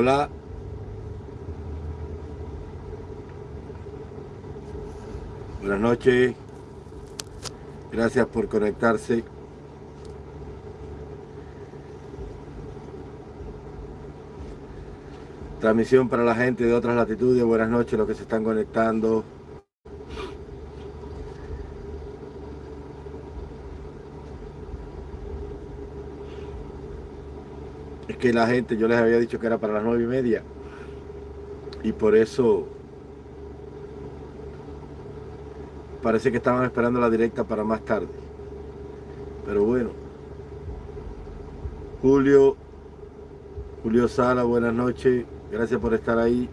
Hola. Buenas noches. Gracias por conectarse. Transmisión para la gente de otras latitudes. Buenas noches, los que se están conectando. Que la gente, yo les había dicho que era para las nueve y media. Y por eso parece que estaban esperando la directa para más tarde. Pero bueno. Julio, Julio Sala, buenas noches. Gracias por estar ahí.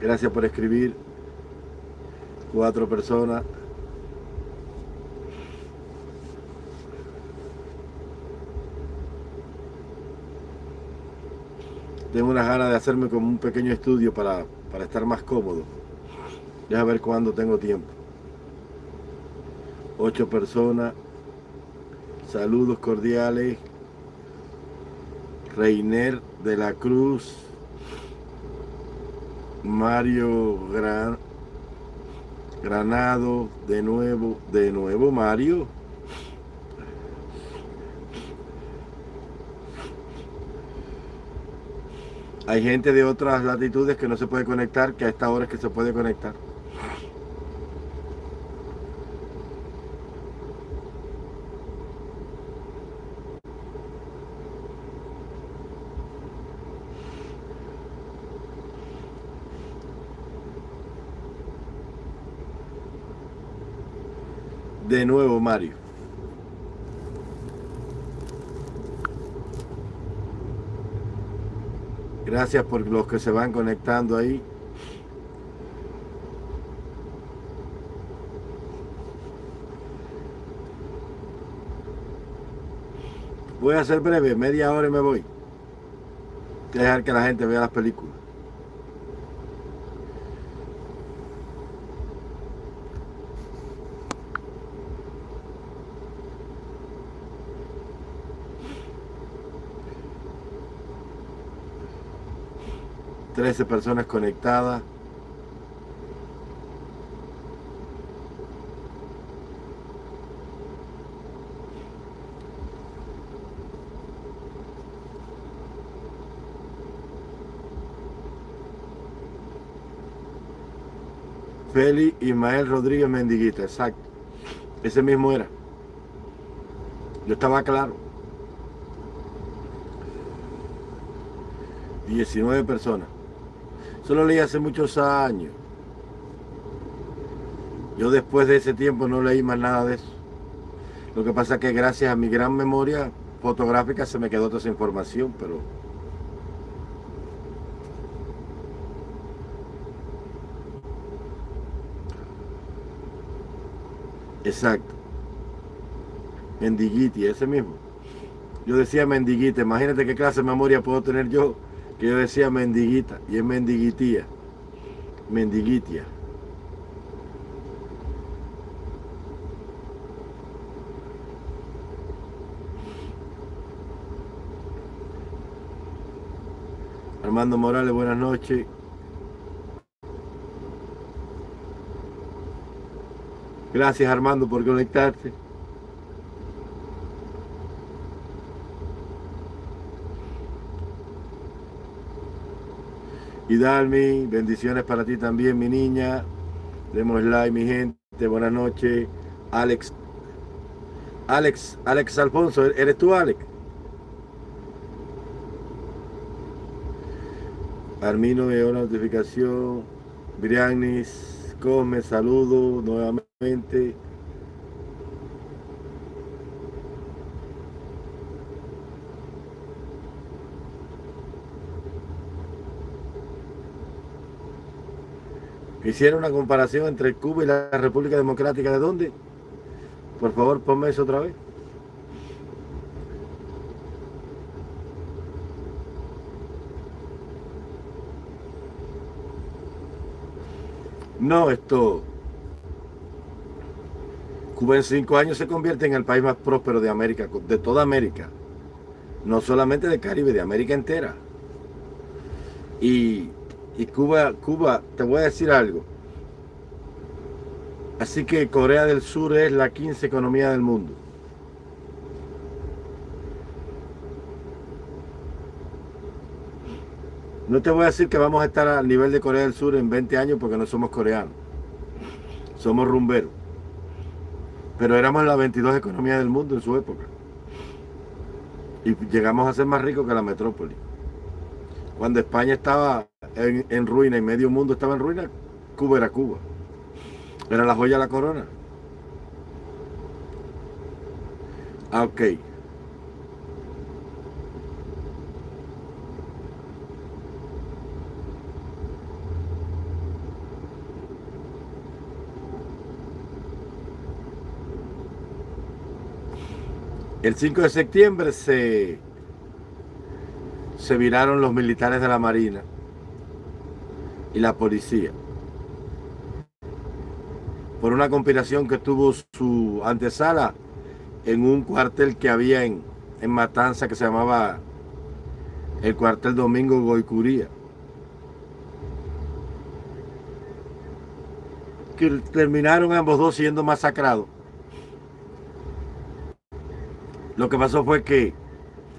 Gracias por escribir. Cuatro personas. Tengo unas ganas de hacerme como un pequeño estudio para, para estar más cómodo. Ya a ver cuándo tengo tiempo. Ocho personas. Saludos cordiales. Reiner de la Cruz. Mario Gran, Granado, de nuevo, de nuevo Mario. Hay gente de otras latitudes que no se puede conectar, que a esta hora es que se puede conectar. de nuevo Mario. Gracias por los que se van conectando ahí. Voy a ser breve, media hora y me voy. Dejar que la gente vea las películas. 13 personas conectadas. Feli Ismael Rodríguez Mendiguita, exacto. Ese mismo era. Yo estaba claro. 19 personas. Eso lo leí hace muchos años. Yo después de ese tiempo no leí más nada de eso. Lo que pasa es que gracias a mi gran memoria fotográfica se me quedó toda esa información, pero... Exacto. Mendiguiti, ese mismo. Yo decía mendiguita, imagínate qué clase de memoria puedo tener yo que yo decía mendiguita y es mendiguitía, mendiguitia. Armando Morales, buenas noches. Gracias Armando por conectarte. Y Dalmi, bendiciones para ti también, mi niña. Demos like, mi gente. Buenas noches. Alex. Alex, Alex Alfonso, ¿eres tú, Alex? Armino me dio una notificación. Brianis, come, saludo nuevamente. Hicieron una comparación entre Cuba y la República Democrática de dónde? Por favor, ponme eso otra vez. No, esto... Cuba en cinco años se convierte en el país más próspero de América, de toda América. No solamente de Caribe, de América entera. Y, y Cuba, Cuba, te voy a decir algo. Así que Corea del Sur es la 15 economía del mundo. No te voy a decir que vamos a estar al nivel de Corea del Sur en 20 años porque no somos coreanos. Somos rumberos. Pero éramos la 22 economía del mundo en su época. Y llegamos a ser más ricos que la metrópoli. Cuando España estaba en, ruina y medio mundo estaba en ruina, Cuba era Cuba. Era la joya de la corona. Ah, ok. El 5 de septiembre se, se viraron los militares de la Marina y la policía por una conspiración que tuvo su antesala en un cuartel que había en, en Matanza que se llamaba el cuartel Domingo Goicuría. Que terminaron ambos dos siendo masacrados. Lo que pasó fue que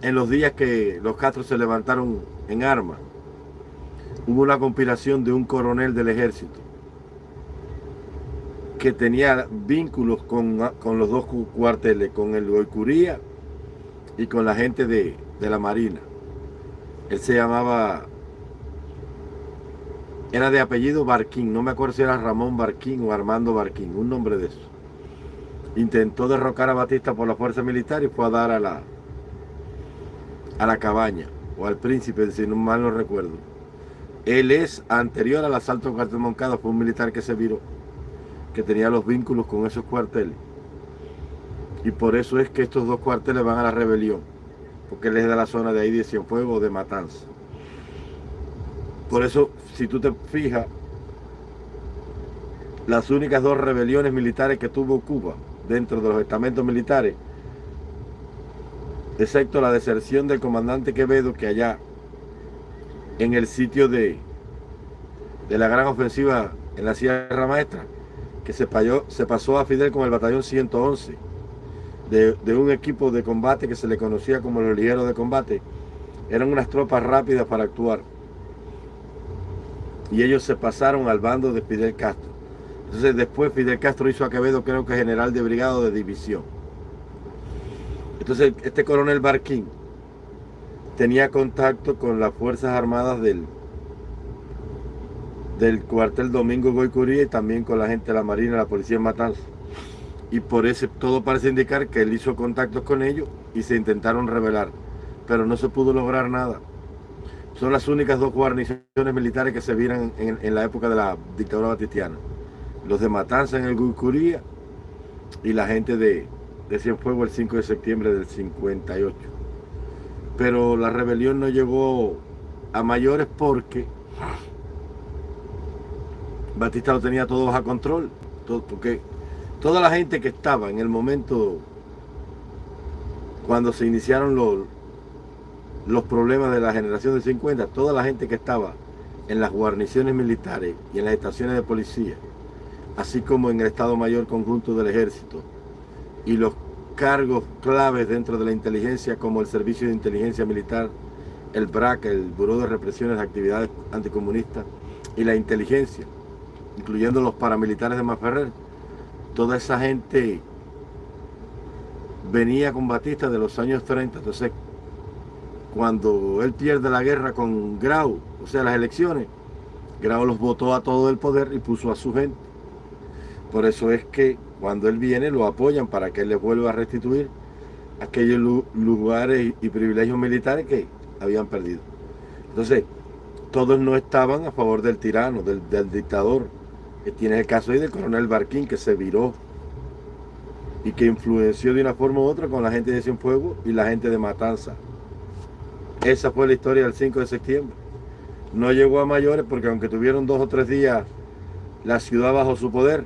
en los días que los Castro se levantaron en armas, hubo una conspiración de un coronel del ejército que tenía vínculos con, los dos cuarteles, con el Goicuría y con la gente de, de la Marina. Él se llamaba, era de apellido Barquín, no me acuerdo si era Ramón Barquín o Armando Barquín, un nombre de eso. Intentó derrocar a Batista por la fuerza militar y fue a dar a la, a la cabaña, o al príncipe, si no mal no recuerdo. Él es anterior al asalto en cuartel Moncada, fue un militar que se viró que tenía los vínculos con esos cuarteles. Y por eso es que estos dos cuarteles van a la rebelión, porque él es de la zona de ahí de Cienfuegos o de Matanza. Por eso, si tú te fijas, las únicas dos rebeliones militares que tuvo Cuba dentro de los estamentos militares, excepto la deserción del comandante Quevedo, que allá en el sitio de, de la gran ofensiva en la Sierra Maestra, que se, se pasó a Fidel con el batallón 111 de, de, un equipo de combate que se le conocía como los ligeros de combate. Eran unas tropas rápidas para actuar. Y ellos se pasaron al bando de Fidel Castro. Entonces después Fidel Castro hizo a Quevedo creo que general de brigado de división. Entonces este coronel Barquín tenía contacto con las Fuerzas Armadas del, del cuartel Domingo Goicuría y también con la gente de la Marina, la Policía en Matanza. Y por eso todo parece indicar que él hizo contactos con ellos y se intentaron rebelar, pero no se pudo lograr nada. Son las únicas dos guarniciones militares que se vieron en, la época de la dictadura batistiana. Los de Matanza en el Goicuría y la gente de, de Cienfuegos el 5 de septiembre del 58. Pero la rebelión no llegó a mayores porque Batista lo tenía todo bajo control, porque toda la gente que estaba en el momento cuando se iniciaron los, los problemas de la generación de 50, toda la gente que estaba en las guarniciones militares y en las estaciones de policía, así como en el Estado Mayor Conjunto del Ejército, y los cargos claves dentro de la inteligencia como el Servicio de Inteligencia Militar, el BRAC, el Buró de Represiones de Actividades Anticomunistas, y la inteligencia, incluyendo los paramilitares de Maferrer, toda esa gente venía con Batista de los años 30. Entonces, cuando él pierde la guerra con Grau, o sea, las elecciones, Grau los votó a todo el poder y puso a su gente. Por eso es que cuando él viene lo apoyan para que él les vuelva a restituir aquellos lugares y privilegios militares que habían perdido. Entonces, todos no estaban a favor del tirano, del, del dictador, Tienes el caso ahí del coronel Barquín que se viró y que influenció de una forma u otra con la gente de Cienfuegos y la gente de Matanza. Esa fue la historia del 5 de septiembre. No llegó a mayores porque aunque tuvieron dos o tres días la ciudad bajo su poder,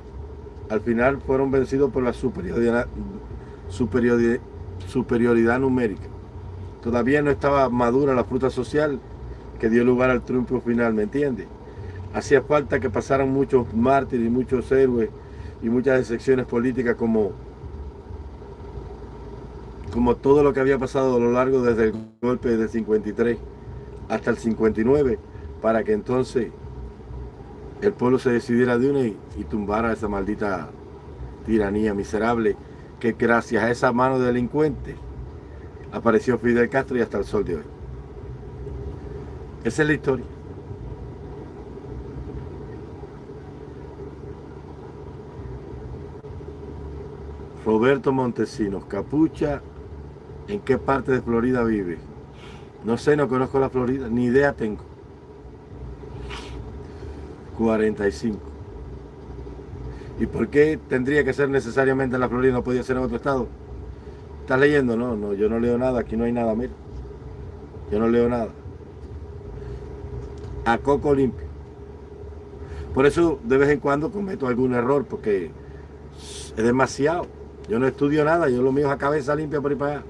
al final fueron vencidos por la superioridad, superioridad, numérica. Todavía no estaba madura la fruta social que dio lugar al triunfo final, ¿me entiendes? Hacía falta que pasaran muchos mártires y muchos héroes y muchas excepciones políticas como, como todo lo que había pasado a lo largo desde el golpe del 53 hasta el 59, para que entonces el pueblo se decidiera de una y, y tumbara esa maldita tiranía miserable que gracias a esa mano de delincuente apareció Fidel Castro y hasta el sol de hoy. Esa es la historia. Roberto Montesinos, Capucha, ¿en qué parte de Florida vive? No sé, no conozco la Florida, ni idea tengo. 45. ¿Y por qué tendría que ser necesariamente en la Florida no podía ser en otro estado? ¿Estás leyendo? No, no, yo no leo nada, aquí no hay nada, mira. Yo no leo nada. A coco limpio. Por eso de vez en cuando cometo algún error, porque es demasiado. Yo no estudio nada, yo lo mío es a cabeza limpia por ahí para allá.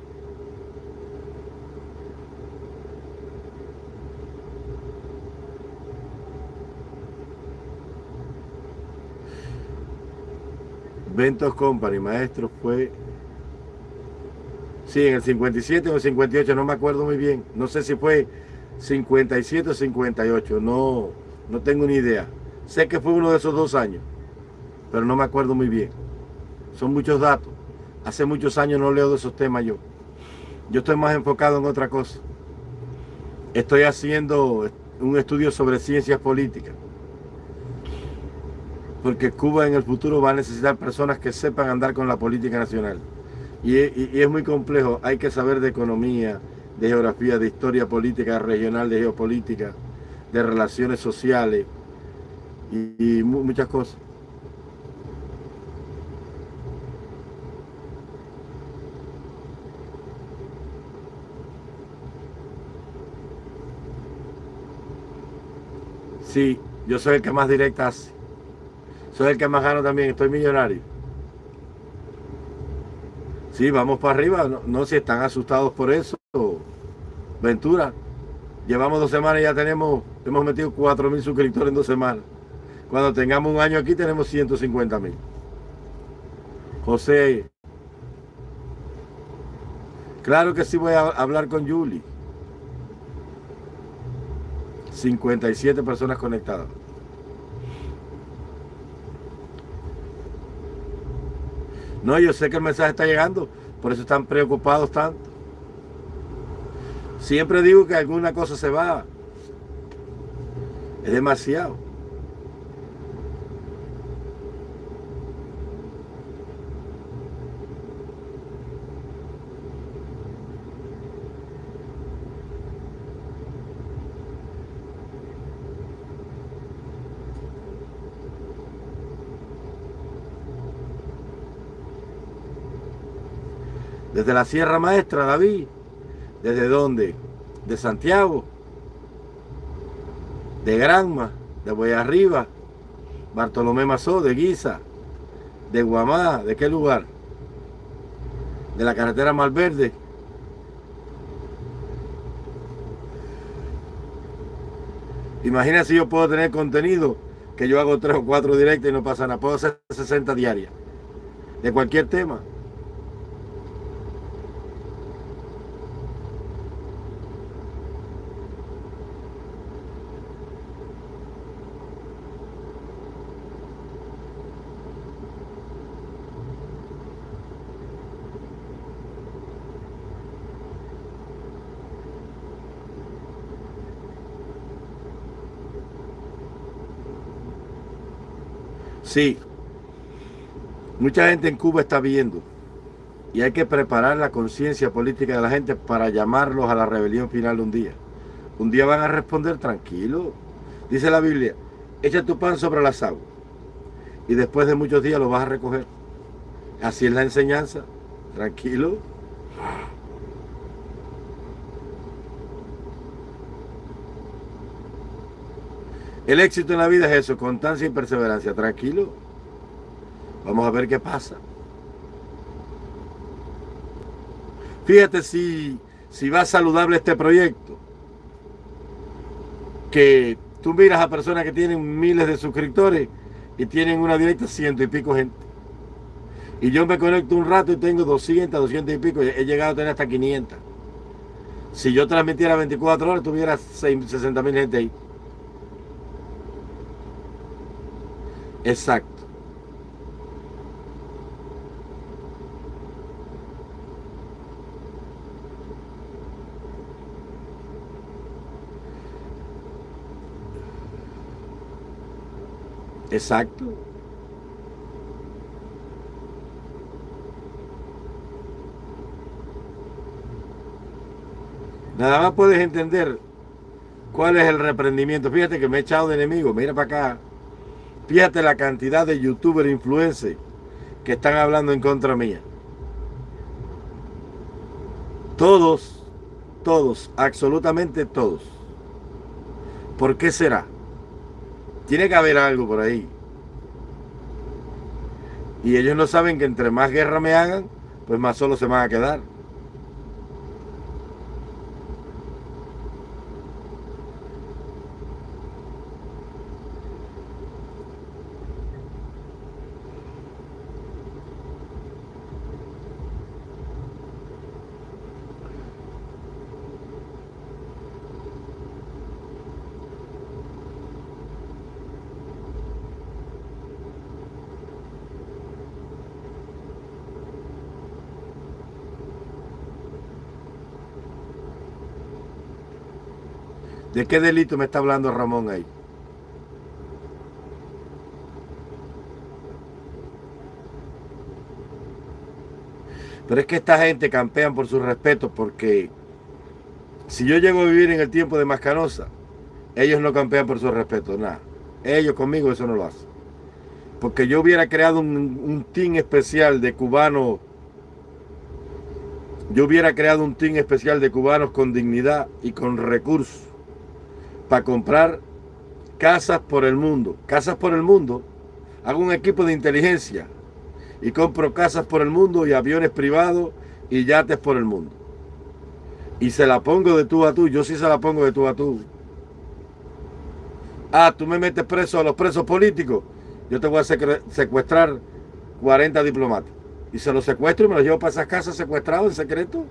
Ventos Company, maestro, fue... Sí, en el 57 o el 58, no me acuerdo muy bien. No sé si fue 57 o 58, no, no tengo ni idea. Sé que fue uno de esos dos años, pero no me acuerdo muy bien. Son muchos datos. Hace muchos años no leo de esos temas yo. Yo estoy más enfocado en otra cosa. Estoy haciendo un estudio sobre ciencias políticas porque Cuba en el futuro va a necesitar personas que sepan andar con la política nacional. Y, es muy complejo, hay que saber de economía, de geografía, de historia política regional, de geopolítica, de relaciones sociales y, y muchas cosas. Sí, yo soy el que más directa hace. Soy el que más gano también, estoy millonario. Sí, vamos para arriba. No, sé si están asustados por eso. Ventura. Llevamos dos semanas y ya tenemos, hemos metido 4 mil suscriptores en dos semanas. Cuando tengamos un año aquí tenemos 150 mil. José. Claro que sí voy a hablar con Julie. 57 personas conectadas. No, yo sé que el mensaje está llegando, por eso están preocupados tanto. Siempre digo que alguna cosa se va. Es demasiado. Desde la Sierra Maestra, David. ¿Desde dónde? De Santiago. De Granma. De Arriba, Bartolomé Mazó, de Guisa. De Guamá. ¿De qué lugar? De la carretera Malverde. Imagina si yo puedo tener contenido que yo hago tres o cuatro directos y no pasa nada. Puedo hacer 60 diarias. De cualquier tema. Sí, mucha gente en Cuba está viendo y hay que preparar la conciencia política de la gente para llamarlos a la rebelión final un día. Un día van a responder tranquilo. Dice la Biblia, echa tu pan sobre las aguas y después de muchos días lo vas a recoger. Así es la enseñanza. Tranquilo. El éxito en la vida es eso, constancia y perseverancia. Tranquilo. Vamos a ver qué pasa. Fíjate si, si va saludable este proyecto. que tú miras a personas que tienen miles de suscriptores y tienen una directa ciento y pico gente. Y yo me conecto un rato y tengo 200, 200 y pico. He llegado a tener hasta 500. Si yo transmitiera 24 horas, tuviera 60 mil gente ahí. Exacto. Exacto. Nada más puedes entender cuál es el reprendimiento. Fíjate que me he echado de enemigo. Mira para acá. Fíjate la cantidad de youtubers influencers que están hablando en contra mía. Todos, todos, absolutamente todos. ¿Por qué será? Tiene que haber algo por ahí. Y ellos no saben que entre más guerra me hagan, pues más solo se van a quedar. ¿De qué delito me está hablando Ramón ahí? Pero es que esta gente campean por su respeto porque si yo llego a vivir en el tiempo de Mascanosa, ellos no campean por su respeto, nada. Ellos conmigo eso no lo hacen. Porque yo hubiera creado un, un team especial de cubanos, yo hubiera creado un team especial de cubanos con dignidad y con recursos para comprar casas por el mundo. Casas por el mundo. Hago un equipo de inteligencia y compro casas por el mundo y aviones privados y yates por el mundo. Y se la pongo de tú a tú. Yo sí se la pongo de tú a tú. Ah, tú me metes preso a los presos políticos. Yo te voy a secuestrar 40 diplomáticos. Y se los secuestro y me los llevo para esas casas secuestrados en secreto.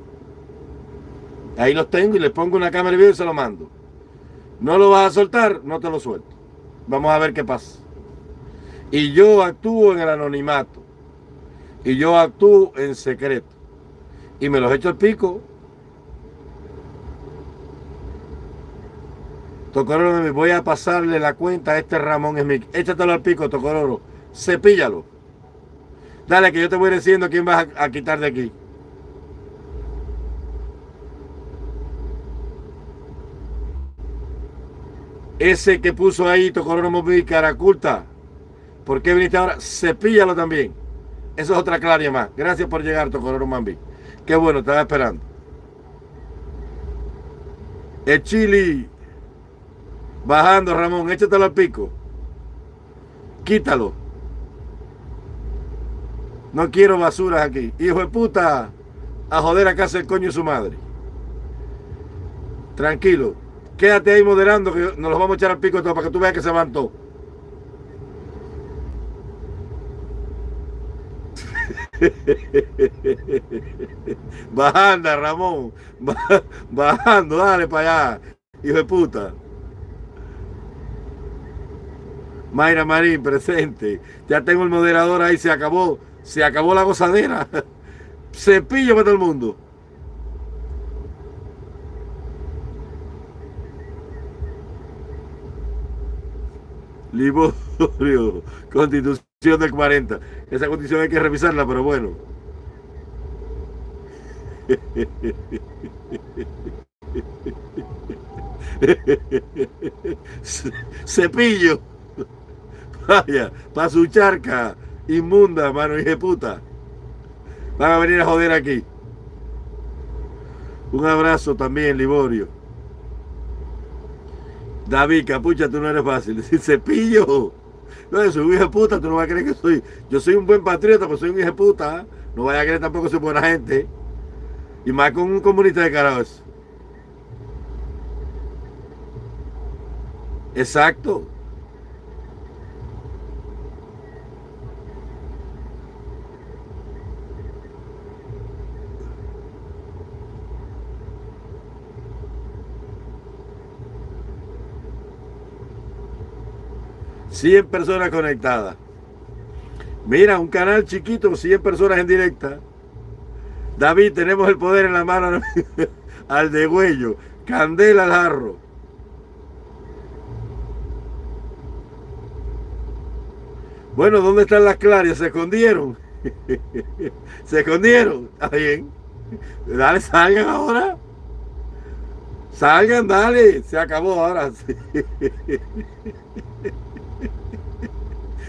Ahí los tengo y les pongo una cámara de video y se lo mando. No lo vas a soltar, no te lo suelto. Vamos a ver qué pasa. Y yo actúo en el anonimato. Y yo actúo en secreto. Y me los echo al pico. Tocororo, me voy a pasarle la cuenta a este Ramón Smith. Échatelo al pico, Tocororo. Cepíllalo. Dale, que yo te voy diciendo quién vas a quitar de aquí. Ese que puso ahí Tocororo Móvil Caraculta. ¿Por qué viniste ahora? Cepíllalo también. Eso es otra claria más. Gracias por llegar, Tocororo Mambi. Qué bueno, estaba esperando. El chili. Bajando, Ramón. Échatelo al pico. Quítalo. No quiero basuras aquí. Hijo de puta. A joder a casa el coño de su madre. Tranquilo. Quédate ahí moderando que nos los vamos a echar al pico todo para que tú veas que se van todos. Bajando, Ramón. Bajando, dale para allá. Hijo de puta. Mayra Marín, presente. Ya tengo el moderador ahí, se acabó. Se acabó la gozadera. Cepillo para todo el mundo. Liborio, constitución del 40. Esa constitución hay que revisarla, pero bueno. Cepillo. Vaya, para su charca inmunda, mano de puta. Van a venir a joder aquí. Un abrazo también, Liborio. David, capucha, tú no eres fácil. Decir cepillo. No, soy un hijo puta, tú no vas a creer que soy. Yo soy un buen patriota, pero soy un hijo de puta. No vaya a creer tampoco que soy buena gente. Y más con un comunista de carajo Exacto. Cien personas conectadas. Mira, un canal chiquito, 100 personas en directa. David, tenemos el poder en la mano al de huello. Candela al jarro. Bueno, ¿dónde están las clarias? Se escondieron. Se escondieron. Está bien. Dale, salgan ahora. Salgan, dale. Se acabó ahora.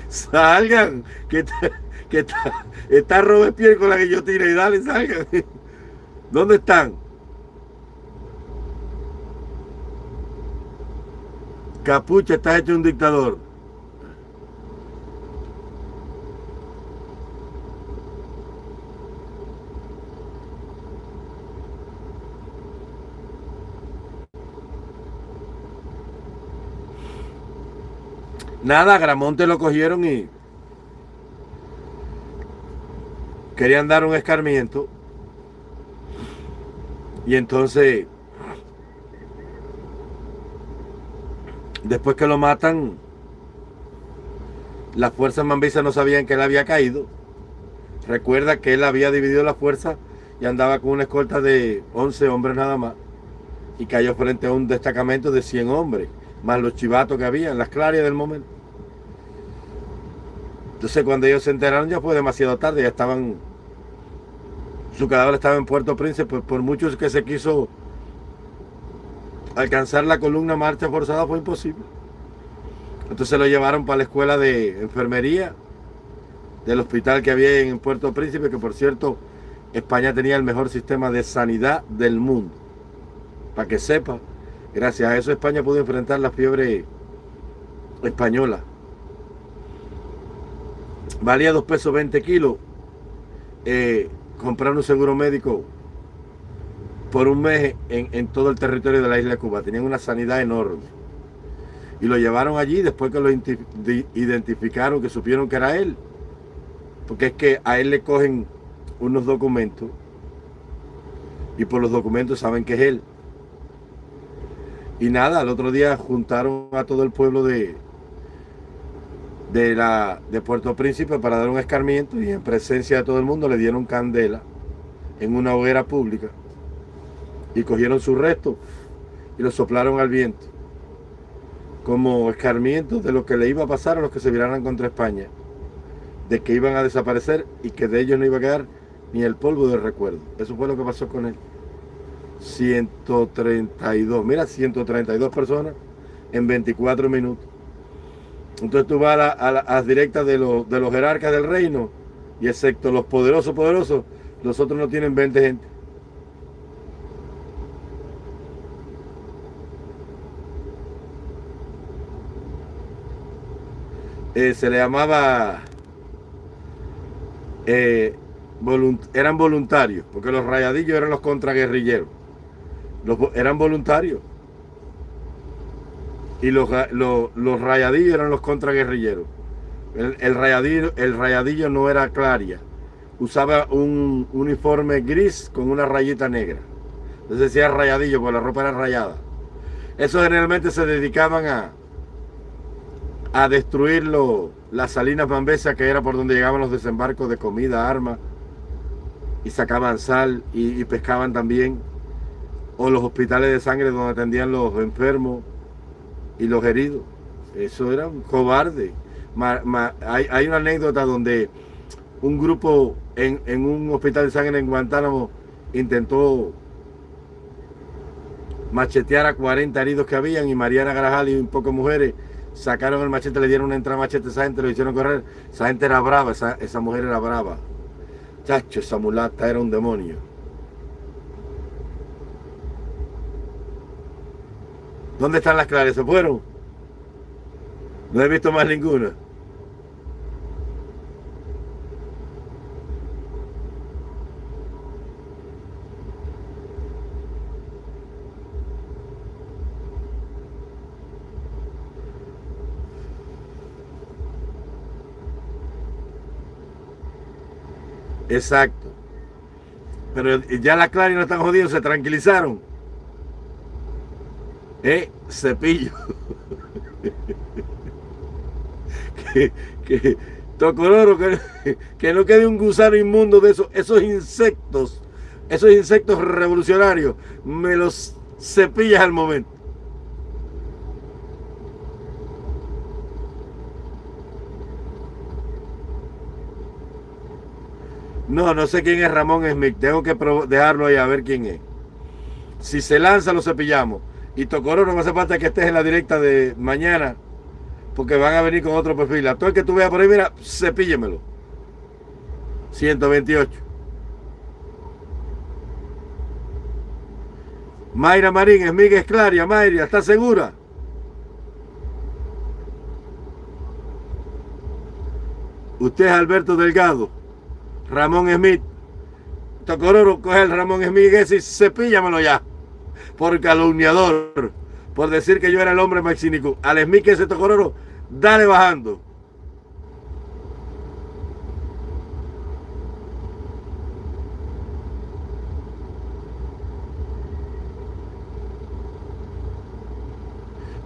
Salgan. Que está, que está, está Robespierre con la que yo tiré. Dale, salgan. ¿Dónde están? Capucha, estás hecho un dictador. Nada, Gramonte lo cogieron y querían dar un escarmiento. Y entonces, después que lo matan, las fuerzas mambisas no sabían que él había caído. Recuerda que él había dividido la fuerza y andaba con una escolta de 11 hombres nada más. Y cayó frente a un destacamento de 100 hombres, más los chivatos que había en las clarias del momento. Entonces cuando ellos se enteraron ya fue demasiado tarde, ya estaban, su cadáver estaba en Puerto Príncipe, por, por muchos que se quiso alcanzar la columna marcha forzada fue imposible. Entonces lo llevaron para la escuela de enfermería del hospital que había en Puerto Príncipe, que por cierto España tenía el mejor sistema de sanidad del mundo. Para que sepa, gracias a eso España pudo enfrentar la fiebre española valía 2 pesos 20 kilos eh, comprar un seguro médico por un mes en, todo el territorio de la isla de Cuba. Tenían una sanidad enorme. Y lo llevaron allí después que lo identificaron, que supieron que era él. Porque es que a él le cogen unos documentos y por los documentos saben que es él. Y nada, al otro día juntaron a todo el pueblo de, de, la, de Puerto Príncipe para dar un escarmiento y en presencia de todo el mundo le dieron candela en una hoguera pública y cogieron su resto y lo soplaron al viento como escarmiento de lo que le iba a pasar a los que se viraran contra España, de que iban a desaparecer y que de ellos no iba a quedar ni el polvo de recuerdo. Eso fue lo que pasó con él. 132, mira, 132 personas en 24 minutos. Entonces tú vas a, las directas de, los, de los jerarcas del reino y excepto los poderosos, poderosos, los otros no tienen 20 gente. Eh, se le llamaba eh, eran voluntarios porque los rayadillos eran los contraguerrilleros eran voluntarios y los, los, rayadillos eran los contraguerrilleros. El, el, rayadillo, el rayadillo no era claria, usaba un uniforme gris con una rayita negra. Entonces decía rayadillo, porque la ropa era rayada. Eso generalmente se dedicaban a, a destruir las salinas bambesas, que era por donde llegaban los desembarcos de comida, armas, y sacaban sal y pescaban también. O los hospitales de sangre donde atendían los enfermos y los heridos. Eso era un cobarde. hay, una anécdota donde un grupo en, un hospital de sangre en Guantánamo intentó machetear a 40 heridos que habían y Mariana Grajal y un poco mujeres sacaron el machete, le dieron una entrada machete a esa gente, lo hicieron correr. Esa gente era brava, esa, esa mujer era brava. Chacho, esa mulata era un demonio. ¿Dónde están las claras? ¿Se fueron? No he visto más ninguna. Exacto. Pero ya las claras no están jodidos, se tranquilizaron. Eh, cepillo. que, que Tocororo, que, que no quede un gusano inmundo de esos, esos insectos, esos insectos revolucionarios, me los cepillas al momento. No, no sé quién es Ramón Smith. Tengo que dejarlo ahí a ver quién es. Si se lanza, lo cepillamos. Y Tocororo no hace falta que estés en la directa de mañana porque van a venir con otro perfil. A todo el que tú veas por ahí, mira, cepíllemelo. 128. Mayra Marín, es Miguel Esclaria, Mayra, ¿estás segura? Usted es Alberto Delgado, Ramón Smith. Tocororo, coge el Ramón Smith y cepíllamelo ya, por calumniador, por decir que yo era el hombre maxinico. Al Smith ese Tocororo, dale bajando.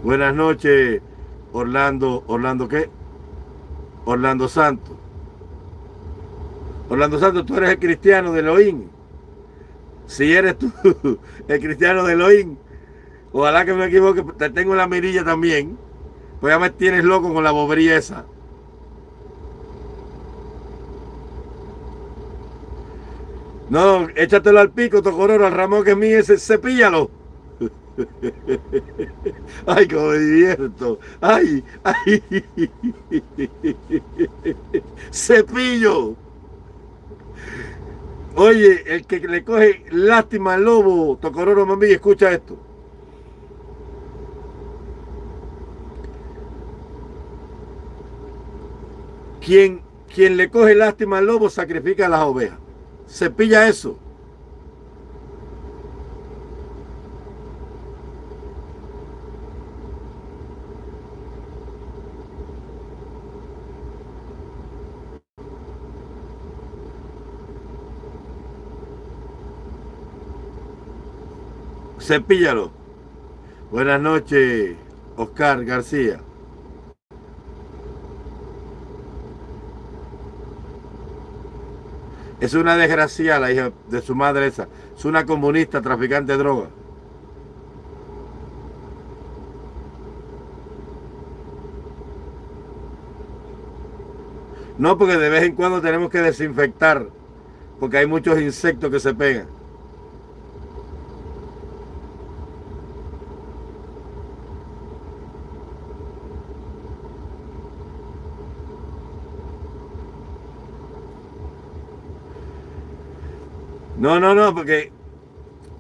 Buenas noches, Orlando. ¿Orlando qué? Orlando Santos. Orlando Santos, tú eres el cristiano de Elohim. Si eres tú el cristiano de Elohim, ojalá que me equivoque, te tengo la mirilla también. Pues ya me tienes loco con la bobería. No, échatelo al pico, Tocororo, al Ramón que es mío, ese, cepíllalo. Ay, cómo me divierto. Ay, ay. Cepillo. Oye, el que le coge lástima al lobo, Tocororo mami, escucha esto. Quien, quien le coge lástima al lobo sacrifica a las ovejas. Se pilla eso. Cepíllalo. Buenas noches, Oscar García. Es una desgracia la hija de su madre esa. Es una comunista, traficante de droga. No, porque de vez en cuando tenemos que desinfectar, porque hay muchos insectos que se pegan. No, no, no, porque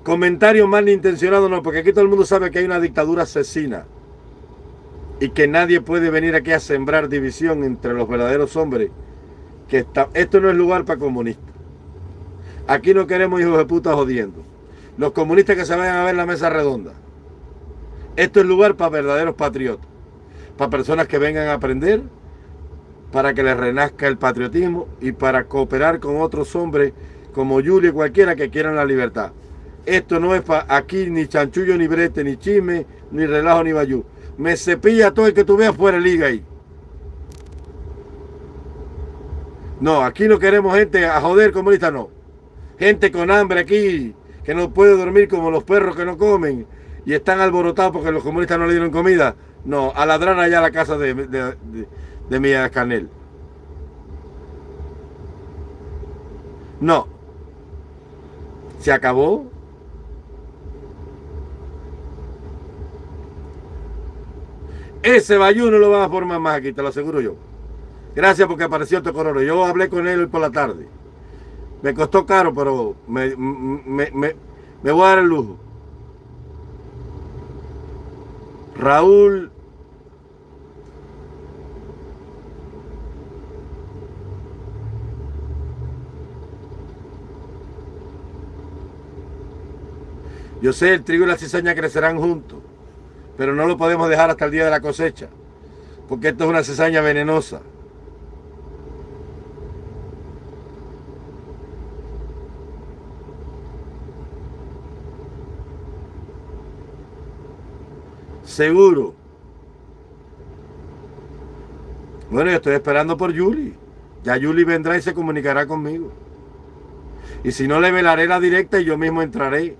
comentarios malintencionados no, porque aquí todo el mundo sabe que hay una dictadura asesina y que nadie puede venir aquí a sembrar división entre los verdaderos hombres. Que está, esto no es lugar para comunistas. Aquí no queremos hijos de puta jodiendo. Los comunistas que se vayan a ver la mesa redonda. Esto es lugar para verdaderos patriotas. Para personas que vengan a aprender, para que les renazca el patriotismo y para cooperar con otros hombres como Julio y cualquiera que quieran la libertad. Esto no es para aquí ni chanchullo, ni brete, ni chisme, ni relajo, ni bayú. Me cepilla todo el que tú veas fuera de liga ahí. No, aquí no queremos gente a joder comunista, no. Gente con hambre aquí, que no puede dormir como los perros que no comen y están alborotados porque los comunistas no le dieron comida. No, a ladrar allá a la casa de, de, de, mi Canel. No, se acabó. Ese Bayú no lo van a formar más aquí, te lo aseguro yo. Gracias porque apareció color. Yo hablé con él por la tarde. Me costó caro, pero me, me, me, me voy a dar el lujo. Raúl Yo sé, el trigo y la cizaña crecerán juntos, pero no lo podemos dejar hasta el día de la cosecha, porque esto es una cizaña venenosa. Seguro. Bueno, yo estoy esperando por Julie. Ya Julie vendrá y se comunicará conmigo. Y si no, le velaré la directa y yo mismo entraré.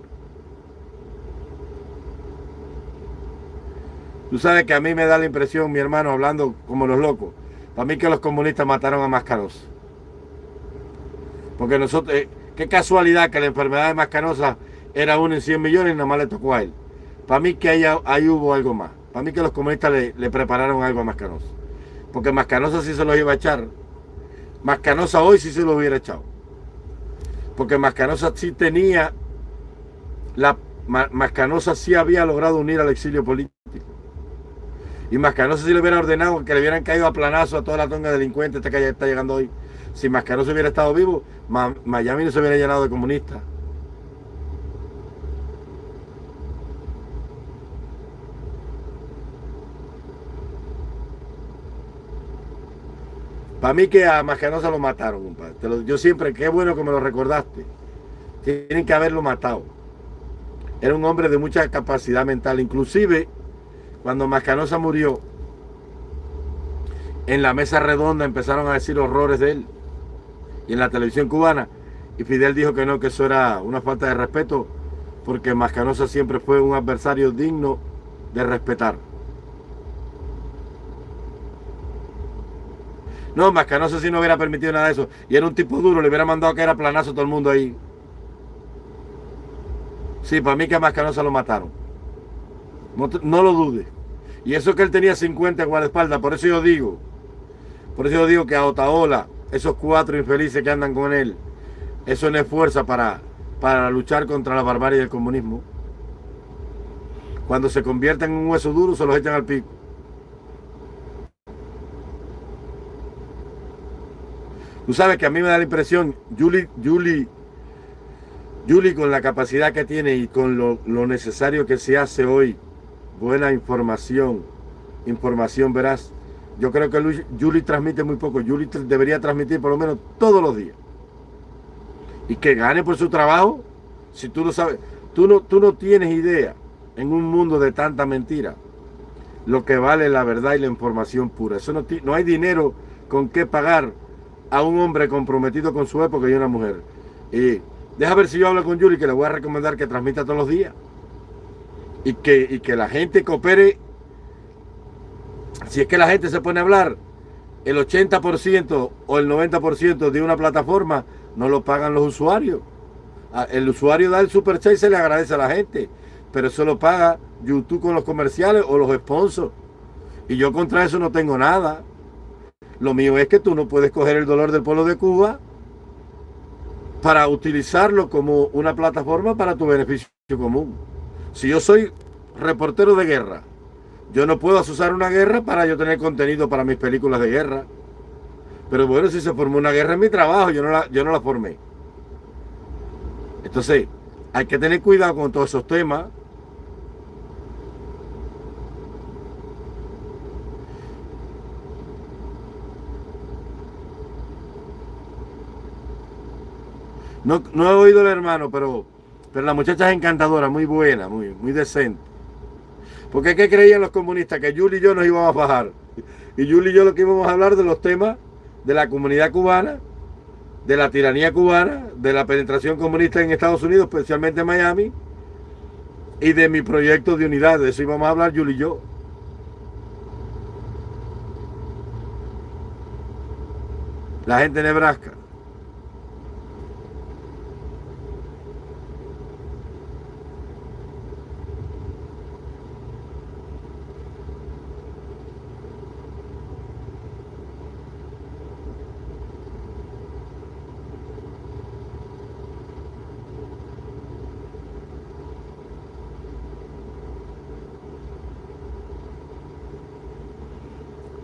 Tú sabes que a mí me da la impresión, mi hermano, hablando como los locos. Para mí que los comunistas mataron a Mascarosa. Porque nosotros, eh, qué casualidad que la enfermedad de Mascarosa era uno en 100 millones y nada más le tocó a él. Para mí que ahí, hubo algo más. Para mí que los comunistas le, prepararon algo a Mascanosa. Porque Mascanosa sí se lo iba a echar. Mascanosa hoy sí se lo hubiera echado. Porque Mascanosa sí tenía, la Mascanosa sí había logrado unir al exilio político. Y Mascanosa sí le hubiera ordenado que le hubieran caído a planazo a toda la tonga delincuente esta que está llegando hoy. Si Mascanosa hubiera estado vivo, Miami no se hubiera llenado de comunistas. Para mí que a Mascanosa lo mataron, compadre. yo siempre, qué bueno que me lo recordaste. Tienen que haberlo matado. Era un hombre de mucha capacidad mental. Inclusive, cuando Mascanosa murió, en la mesa redonda empezaron a decir horrores de él. Y en la televisión cubana. Y Fidel dijo que no, que eso era una falta de respeto, porque Mascanosa siempre fue un adversario digno de respetar. No, Mascanosa si no hubiera permitido nada de eso. Y era un tipo duro, le hubiera mandado que era planazo a todo el mundo ahí. Sí, para mí que a Mascanosa lo mataron. No, lo dude. Y eso que él tenía 50 guardaespaldas, por eso yo digo, por eso yo digo que a Otaola, esos cuatro infelices que andan con él, eso no es fuerza para, para luchar contra la barbarie del comunismo. Cuando se convierten en un hueso duro, se los echan al pico. Tú sabes que a mí me da la impresión, Julie, Julie, Julie con la capacidad que tiene y con lo, necesario que se hace hoy, buena información, información verás. Yo creo que Julie transmite muy poco. Julie debería transmitir por lo menos todos los días. Y que gane por su trabajo. Si tú lo sabes, tú no, tú no tienes idea en un mundo de tanta mentira lo que vale la verdad y la información pura. Eso no, no hay dinero con qué pagar a un hombre comprometido con su época y una mujer. Y deja ver si yo hablo con Yuri, que le voy a recomendar que transmita todos los días. Y que, que la gente coopere. Si es que la gente se pone a hablar, el 80% o el 90% de una plataforma no lo pagan los usuarios. El usuario da el super chat y se le agradece a la gente, pero eso lo paga YouTube con los comerciales o los sponsors. Y yo contra eso no tengo nada. Lo mío es que tú no puedes coger el dolor del pueblo de Cuba para utilizarlo como una plataforma para tu beneficio común. Si yo soy reportero de guerra, yo no puedo usar una guerra para yo tener contenido para mis películas de guerra. Pero bueno, si se formó una guerra en mi trabajo, yo no la, yo no la formé. Entonces, hay que tener cuidado con todos esos temas. No, he oído el hermano, pero, pero la muchacha es encantadora, muy buena, muy, muy decente. Porque ¿qué creían los comunistas? Que Yuli y yo nos íbamos a bajar. Y Yuli y yo lo que íbamos a hablar de los temas de la comunidad cubana, de la tiranía cubana, de la penetración comunista en Estados Unidos, especialmente en Miami, y de mi proyecto de unidad. De eso íbamos a hablar Yuli y yo. La gente de Nebraska.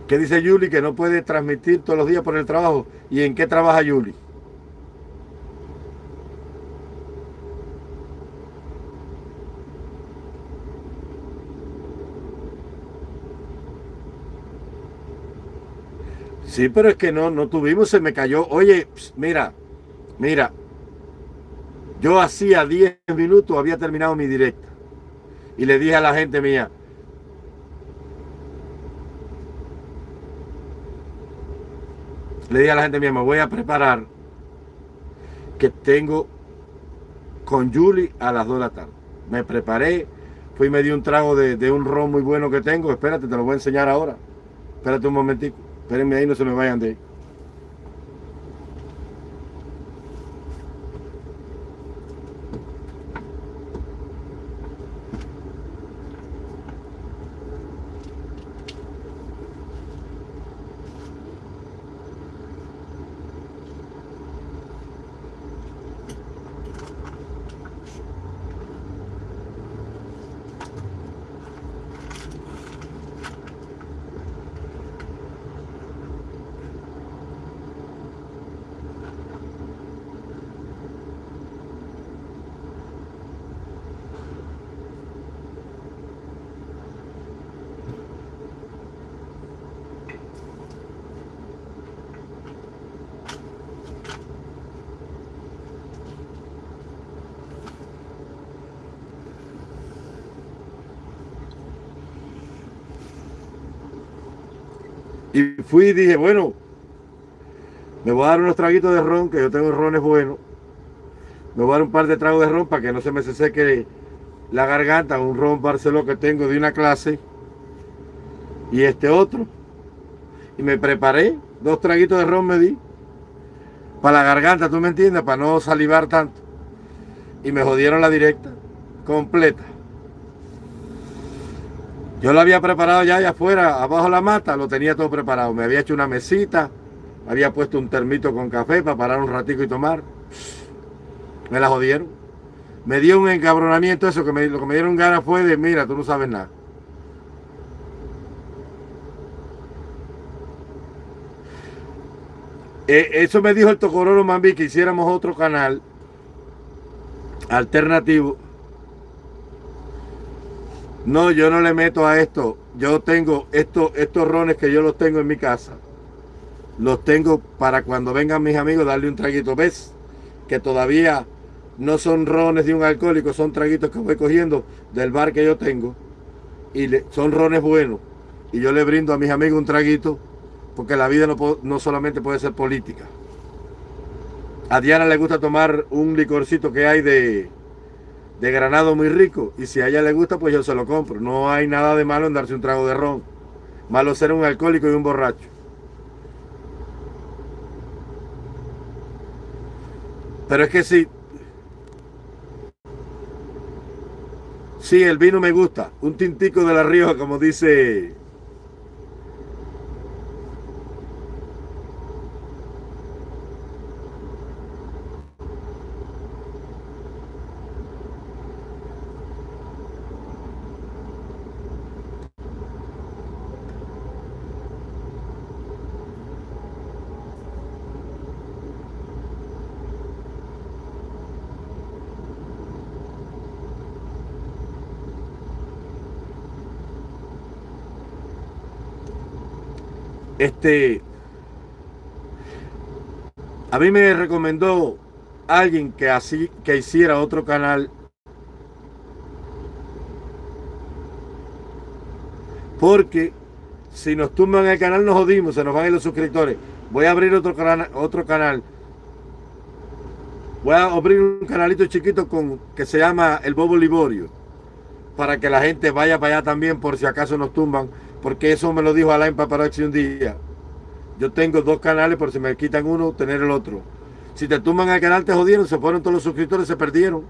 ¿Qué dice Yuli? Que no puede transmitir todos los días por el trabajo. ¿Y en qué trabaja Yuli? Sí, pero es que no, no tuvimos, se me cayó. Oye, mira, mira, yo hacía 10 minutos había terminado mi directa. Y le dije a la gente mía, Le dije a la gente mía, me voy a preparar que tengo con Julie a las 2 de la tarde. Me preparé, fui y me di un trago de, un ron muy bueno que tengo. Espérate, te lo voy a enseñar ahora. Espérate un momentico. Espérenme ahí, no se me vayan de ahí. Y fui y dije, bueno, me voy a dar unos traguitos de ron, que yo tengo rones buenos. Me voy a dar un par de tragos de ron para que no se me seque la garganta, un ron Barceló que tengo de una clase. Y este otro. Y me preparé, dos traguitos de ron me di. Para la garganta, ¿tú me entiendes? Para no salivar tanto. Y me jodieron la directa, completa. Yo lo había preparado ya allá afuera, abajo de la mata, lo tenía todo preparado. Me había hecho una mesita, había puesto un termito con café para parar un ratico y tomar. Me la jodieron. Me dio un encabronamiento eso, que lo que me dieron ganas fue de, mira, tú no sabes nada. Eh, eso me dijo el Tocororo Mambi que hiciéramos otro canal alternativo no, yo no le meto a esto. Yo tengo estos, estos rones que yo los tengo en mi casa. Los tengo para cuando vengan mis amigos darle un traguito. ¿Ves? Que todavía no son rones de un alcohólico, son traguitos que voy cogiendo del bar que yo tengo. Y son rones buenos. Y yo le brindo a mis amigos un traguito porque la vida no, no solamente puede ser política. A Diana le gusta tomar un licorcito que hay de, de granado muy rico y si a ella le gusta pues yo se lo compro. No hay nada de malo en darse un trago de ron. Malo ser un alcohólico y un borracho. Pero es que sí. Sí, el vino me gusta. Un tintico de la Rioja, como dice Este, a mí me recomendó alguien que así que hiciera otro canal porque si nos tumban el canal nos jodimos, se nos van a ir los suscriptores. Voy a abrir otro canal, otro canal. Voy a abrir un canalito chiquito con que se llama El Bobo Liborio para que la gente vaya para allá también por si acaso nos tumban porque eso me lo dijo Alain Paparazzi un día. Yo tengo dos canales, por si me quitan uno, tener el otro. Si te tumban el canal, te jodieron, se fueron todos los suscriptores, se perdieron.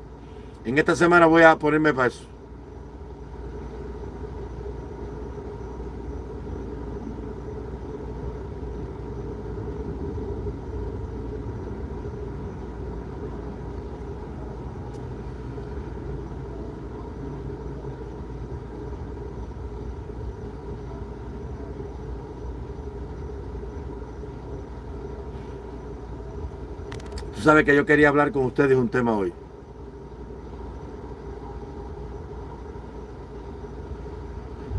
En esta semana voy a ponerme para eso. Tú sabes que yo quería hablar con ustedes un tema hoy.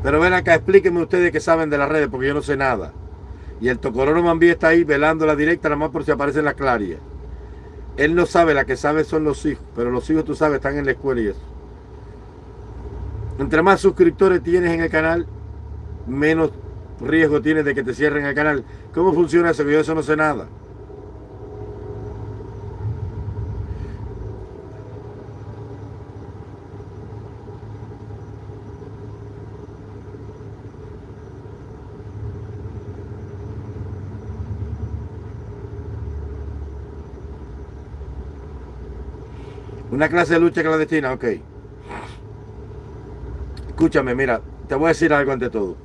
Pero ven acá, explíquenme ustedes que saben de las redes, porque yo no sé nada. Y el Tocororo Mambí está ahí velando la directa, nada más por si aparece en la claria. Él no sabe, la que sabe son los hijos, pero los hijos, tú sabes, están en la escuela y eso. Entre más suscriptores tienes en el canal, menos riesgo tienes de que te cierren el canal. ¿Cómo funciona eso? Que yo eso no sé nada. Una clase de lucha clandestina, ok. Escúchame, mira, te voy a decir algo ante todo.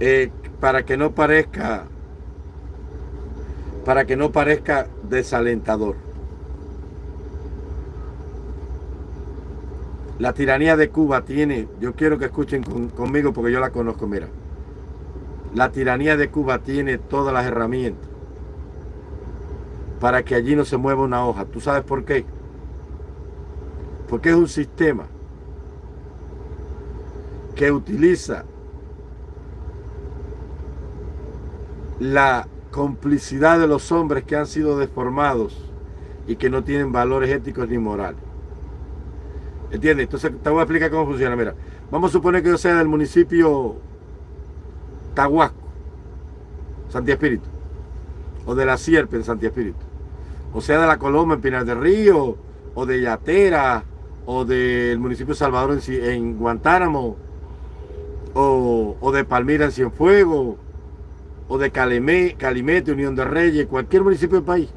Eh, para que no parezca, para que no parezca desalentador. La tiranía de Cuba tiene, yo quiero que escuchen conmigo porque yo la conozco, mira. La tiranía de Cuba tiene todas las herramientas para que allí no se mueva una hoja. ¿Tú sabes por qué? Porque es un sistema que utiliza la complicidad de los hombres que han sido deformados y que no tienen valores éticos ni morales. ¿Entiendes? Entonces te voy a explicar cómo funciona. Mira, vamos a suponer que yo sea del municipio Tahuasco, Santi Espíritu, o de la Sierpe en Santi Espíritu o sea de la Coloma en Pinar del Río, o de Yatera, o del municipio de Salvador en, Guantánamo, o, de Palmira en Cienfuegos, o de Calimete, Unión de Reyes, cualquier municipio del país.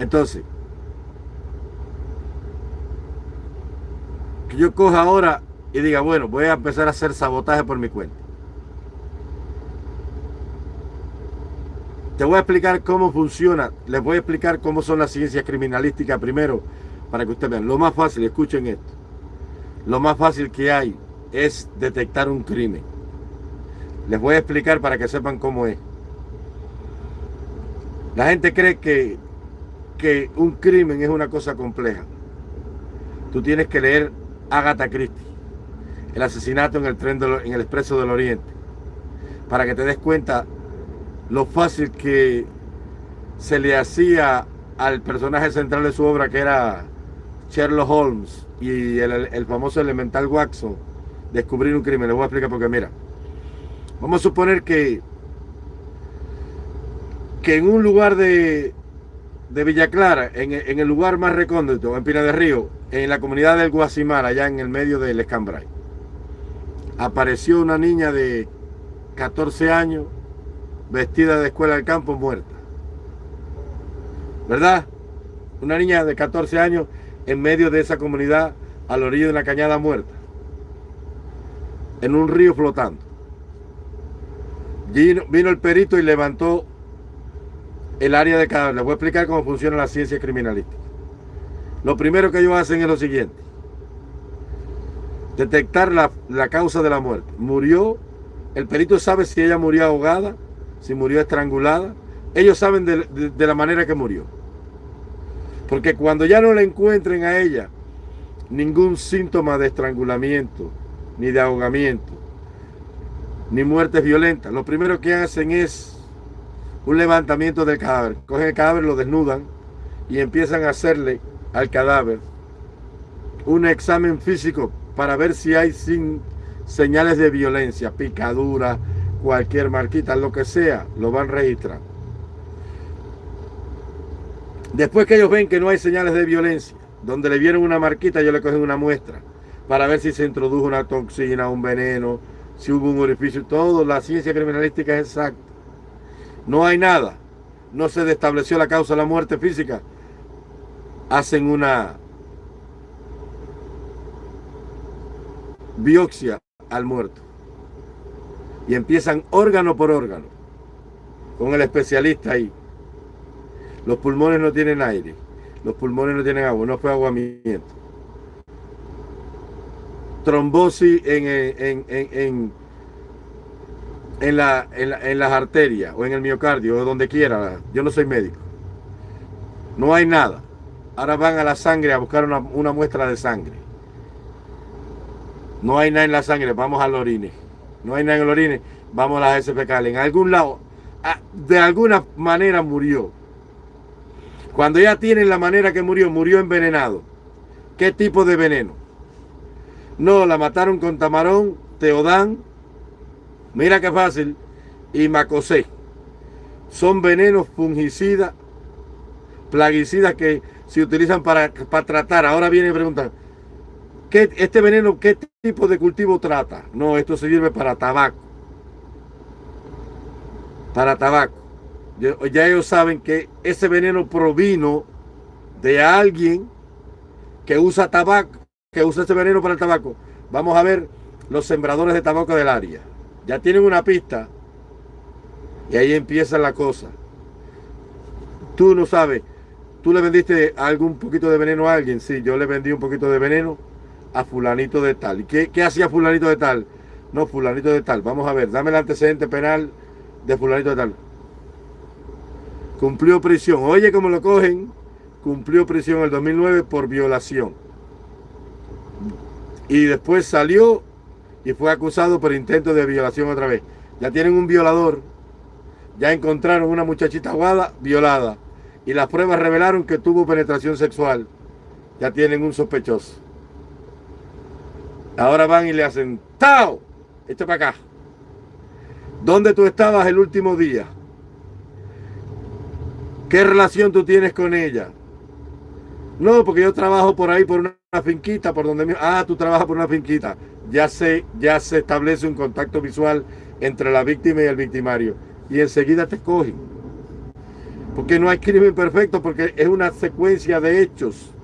Entonces, que yo coja ahora y diga, bueno, voy a empezar a hacer sabotaje por mi cuenta. Te voy a explicar cómo funciona, les voy a explicar cómo son las ciencias criminalísticas primero, para que ustedes vean. Lo más fácil, escuchen esto, lo más fácil que hay es detectar un crimen. Les voy a explicar para que sepan cómo es. La gente cree que, que un crimen es una cosa compleja. Tú tienes que leer Agatha Christie, el asesinato en el tren en el expreso del Oriente, para que te des cuenta lo fácil que se le hacía al personaje central de su obra, que era Sherlock Holmes y el, famoso elemental Watson, descubrir un crimen. Le voy a explicar porque, mira, vamos a suponer que, que en un lugar de, de Villa Clara, en, en, el lugar más recóndito, en Pina de Río, en la comunidad del Guasimar, allá en el medio del Escambray, apareció una niña de 14 años vestida de escuela del campo muerta. ¿Verdad? Una niña de 14 años en medio de esa comunidad a la de una cañada muerta. En un río flotando. Vino, vino el perito y levantó el área de cadáver. Les voy a explicar cómo funciona la ciencia criminalística. Lo primero que ellos hacen es lo siguiente. Detectar la, la causa de la muerte. Murió, el perito sabe si ella murió ahogada, si murió estrangulada. Ellos saben de, la manera que murió. Porque cuando ya no le encuentren a ella ningún síntoma de estrangulamiento, ni de ahogamiento, ni muertes violentas, lo primero que hacen es un levantamiento del cadáver. Cogen el cadáver, lo desnudan y empiezan a hacerle al cadáver un examen físico para ver si hay sin señales de violencia, picadura, cualquier marquita, lo que sea, lo van registrando. Después que ellos ven que no hay señales de violencia, donde le vieron una marquita, ellos le cogen una muestra para ver si se introdujo una toxina, un veneno, si hubo un orificio, todo, la ciencia criminalística es exacta. No hay nada, no se estableció la causa de la muerte física. Hacen una biopsia al muerto y empiezan órgano por órgano con el especialista ahí. Los pulmones no tienen aire, los pulmones no tienen agua, no fue aguamiento. Trombosis en, en, en, en, la, en, las arterias o en el miocardio o donde quiera. Yo no soy médico. No hay nada. Ahora van a la sangre a buscar una, una muestra de sangre. No hay nada en la sangre, vamos al orine no hay nada en el orine, vamos a las SPK. En algún lado, ah, de alguna manera murió. Cuando ya tienen la manera que murió, murió envenenado. ¿Qué tipo de veneno? No, la mataron con tamarón, teodán, mira qué fácil, y macosé. Son venenos fungicidas, plaguicidas que se utilizan para, para tratar. Ahora viene y preguntan, ¿qué, ¿este veneno qué tipo de cultivo trata? No, esto se sirve para tabaco. Para tabaco. Ya ellos saben que ese veneno provino de alguien que usa tabaco, que usa ese veneno para el tabaco. Vamos a ver los sembradores de tabaco del área. Ya tienen una pista y ahí empieza la cosa. Tú no sabes, tú le vendiste algún poquito de veneno a alguien. Sí, yo le vendí un poquito de veneno a fulanito de tal. ¿Y qué, qué hacía fulanito de tal? No, fulanito de tal. Vamos a ver, dame el antecedente penal de fulanito de tal. Cumplió prisión. Oye, cómo lo cogen. Cumplió prisión en el 2009 por violación. Y después salió y fue acusado por intento de violación otra vez. Ya tienen un violador. Ya encontraron una muchachita aguada violada. Y las pruebas revelaron que tuvo penetración sexual. Ya tienen un sospechoso. Ahora van y le hacen ¡Tao! Esto para acá. ¿Dónde tú estabas el último día? ¿Qué relación tú tienes con ella? No, porque yo trabajo por ahí, por una finquita, por donde... Ah, tú trabajas por una finquita. Ya se, ya se establece un contacto visual entre la víctima y el victimario. Y enseguida te cogen. Porque no hay crimen perfecto, porque es una secuencia de hechos.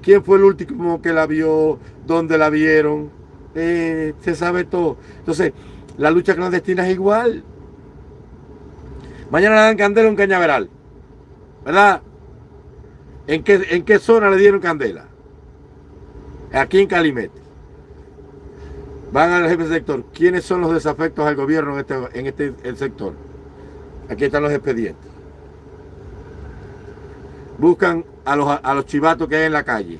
¿Quién fue el último que la vio? ¿Dónde la vieron? Eh, se sabe todo. Entonces, la lucha clandestina es igual. Mañana le dan candela a un cañaveral. ¿verdad? ¿En qué, ¿En qué zona le dieron candela? Aquí en Calimete. Van al jefe de sector. ¿Quiénes son los desafectos al gobierno en este, en este el sector? Aquí están los expedientes. Buscan a los, a los chivatos que hay en la calle.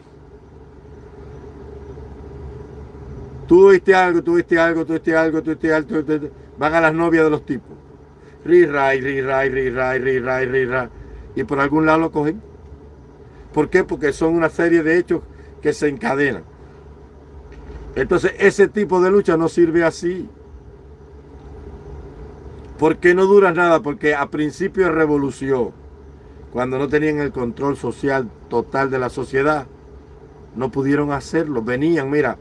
Tú viste algo, tú viste algo, tú viste algo, tú viste algo. Van a las novias de los tipos. Ri, ray, ri, ray, ri, ray, ri, ray, ri, ray y por algún lado lo cogen. ¿Por qué? Porque son una serie de hechos que se encadenan. Entonces ese tipo de lucha no sirve así. ¿Por qué no dura nada? Porque a principio de revolución, cuando no tenían el control social total de la sociedad, no pudieron hacerlo. Venían, mira,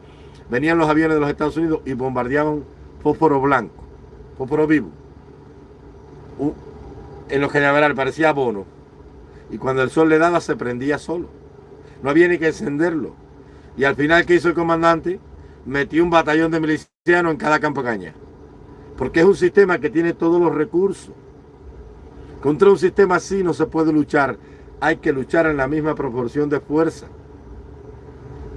venían los aviones de los Estados Unidos y bombardeaban fósforo blanco, fósforo vivo. En los cañaverales parecía bono y cuando el sol le daba se prendía solo. No había ni que encenderlo. Y al final, ¿qué hizo el comandante? Metió un batallón de milicianos en cada campo caña. Porque es un sistema que tiene todos los recursos. Contra un sistema así no se puede luchar. Hay que luchar en la misma proporción de fuerza.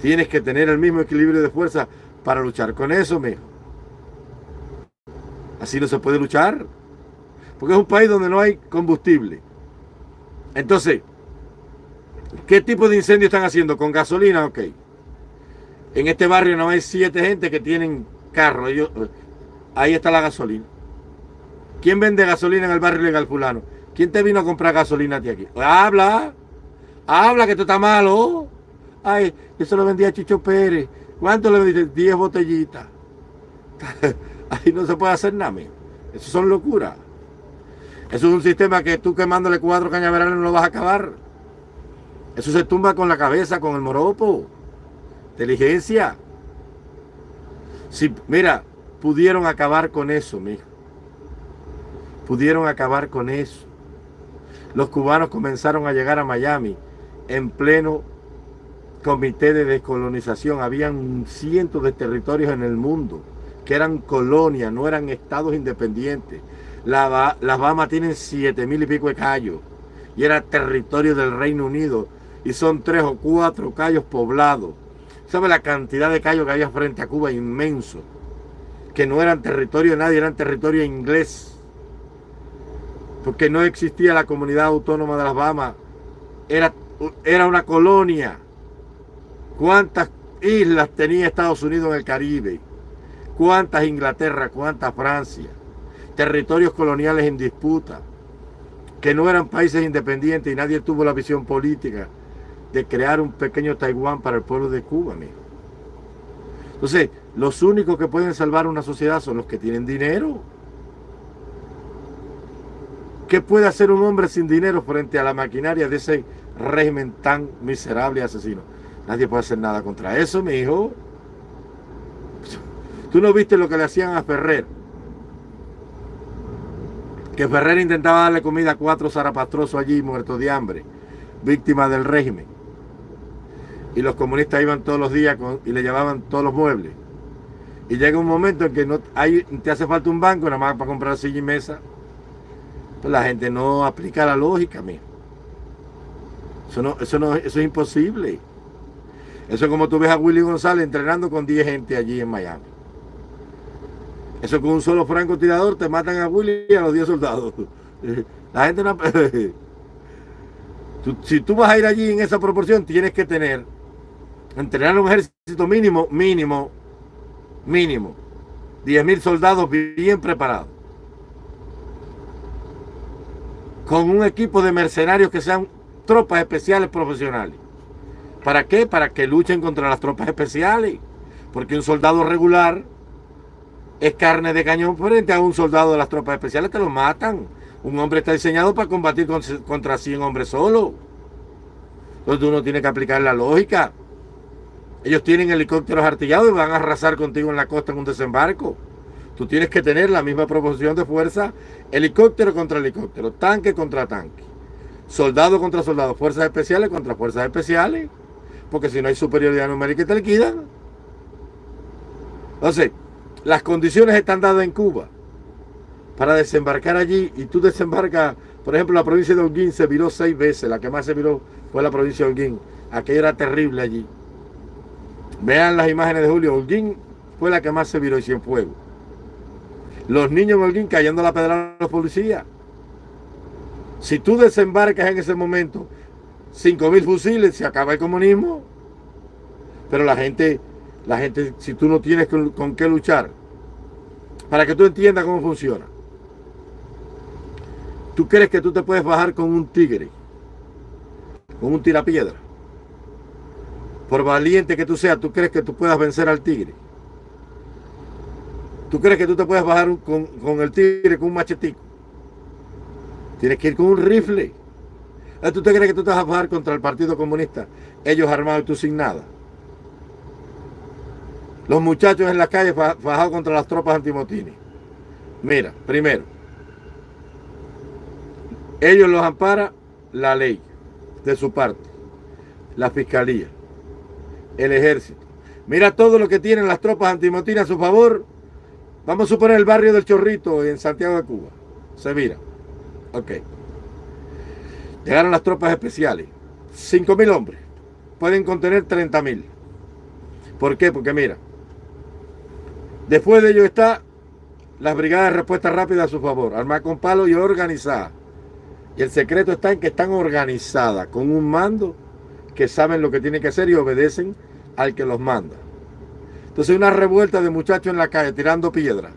Tienes que tener el mismo equilibrio de fuerza para luchar con eso, mijo. Así no se puede luchar. Porque es un país donde no hay combustible. Entonces, ¿qué tipo de incendio están haciendo? ¿Con gasolina? Ok. En este barrio no hay siete gente que tienen carro. ahí está la gasolina. ¿Quién vende gasolina en el barrio legal fulano? ¿Quién te vino a comprar gasolina a ti aquí? Habla. Habla que esto está malo. Ay, eso lo vendía Chicho Pérez. ¿Cuánto le vendiste? Diez botellitas. Ahí no se puede hacer nada, Eso son locuras. Eso es un sistema que tú quemándole cuatro cañaverales no lo vas a acabar. Eso se tumba con la cabeza, con el moropo. Inteligencia. Si, mira, pudieron acabar con eso, mijo. Pudieron acabar con eso. Los cubanos comenzaron a llegar a Miami en pleno comité de descolonización. Habían cientos de territorios en el mundo que eran colonias, no eran estados independientes. La, las Bahamas tienen siete mil y pico de callos y era territorio del Reino Unido y son tres o cuatro callos poblados. ¿Sabe la cantidad de callos que había frente a Cuba? Inmenso. Que no eran territorio de nadie, eran territorio inglés. Porque no existía la comunidad autónoma de las Bahamas. Era, era una colonia. ¿Cuántas islas tenía Estados Unidos en el Caribe? ¿Cuántas Inglaterra? ¿Cuántas Francia? territorios coloniales en disputa, que no eran países independientes y nadie tuvo la visión política de crear un pequeño Taiwán para el pueblo de Cuba, amigo. Entonces, los únicos que pueden salvar una sociedad son los que tienen dinero. ¿Qué puede hacer un hombre sin dinero frente a la maquinaria de ese régimen tan miserable y asesino? Nadie puede hacer nada contra eso, mi hijo. Tú no viste lo que le hacían a Ferrer. Que Ferrer intentaba darle comida a cuatro zarapastrosos allí muertos de hambre, víctimas del régimen. Y los comunistas iban todos los días y le llevaban todos los muebles. Y llega un momento en que no hay, te hace falta un banco nada más para comprar silla y mesa pues la gente no aplica la lógica, mía. Eso, no, eso, no, eso es imposible. Eso es como tú ves a Willy González entrenando con 10 gente allí en Miami. Eso con un solo francotirador te matan a Willy y a los 10 soldados. La gente no... si tú vas a ir allí en esa proporción, tienes que tener, entrenar un ejército mínimo, mínimo, mínimo, 10 mil soldados bien preparados. con un equipo de mercenarios que sean tropas especiales profesionales. ¿Para qué? Para que luchen contra las tropas especiales. Porque un soldado regular es carne de cañón frente a un soldado de las tropas especiales, te lo matan. Un hombre está diseñado para combatir contra 100 hombres solo. Entonces uno tiene que aplicar la lógica. Ellos tienen helicópteros artillados y van a arrasar contigo en la costa en un desembarco. Tú tienes que tener la misma proporción de fuerza, helicóptero contra helicóptero, tanque contra tanque, soldado contra soldado, fuerzas especiales contra fuerzas especiales, porque si no hay superioridad numérica te liquidan. Entonces, las condiciones están dadas en Cuba para desembarcar allí y tú desembarcas, por ejemplo, la provincia de Holguín se viró seis veces, la que más se viró fue la provincia de Holguín, aquello era terrible allí. Vean las imágenes de Julio, Holguín fue la que más se viró y fuego. Los niños en Holguín cayendo la pedra a los policías. Si tú desembarcas en ese momento 5.000 fusiles, se acaba el comunismo. Pero la gente, la gente, si tú no tienes con, qué luchar, para que tú entiendas cómo funciona. ¿Tú crees que tú te puedes bajar con un tigre? Con un tirapiedra. Por valiente que tú seas, ¿tú crees que tú puedas vencer al tigre? ¿Tú crees que tú te puedes bajar con, el tigre con un machetico? Tienes que ir con un rifle. ¿Tú te crees que tú te vas a bajar contra el Partido Comunista? Ellos armados y tú sin nada. Los muchachos en la calle bajados contra las tropas antimotines. Mira, primero, ellos los ampara la ley de su parte, la fiscalía, el ejército. Mira todo lo que tienen las tropas antimotines a su favor Vamos a suponer el barrio del Chorrito en Santiago de Cuba. Se mira. Ok. Llegaron las tropas especiales. 5.000 hombres. Pueden contener 30.000. ¿Por qué? Porque mira. Después de ello está las brigadas de respuesta rápida a su favor. Armadas con palo y organizadas. Y el secreto está en que están organizadas con un mando que saben lo que tienen que hacer y obedecen al que los manda. Entonces una revuelta de muchachos en la calle tirando piedra,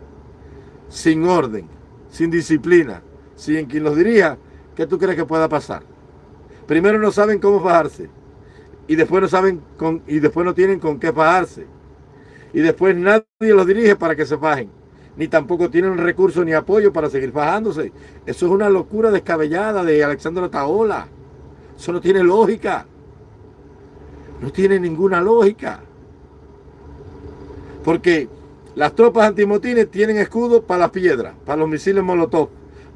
sin orden, sin disciplina, sin quien los dirija, ¿qué tú crees que pueda pasar? Primero no saben cómo fajarse y después no saben con, y después no tienen con qué fajarse. Y después nadie los dirige para que se fajen, ni tampoco tienen recursos ni apoyo para seguir fajándose. Eso es una locura descabellada de Alexandra Taola. Eso no tiene lógica. No tiene ninguna lógica. Porque las tropas antimotines tienen escudos para las piedras, para los misiles molotov,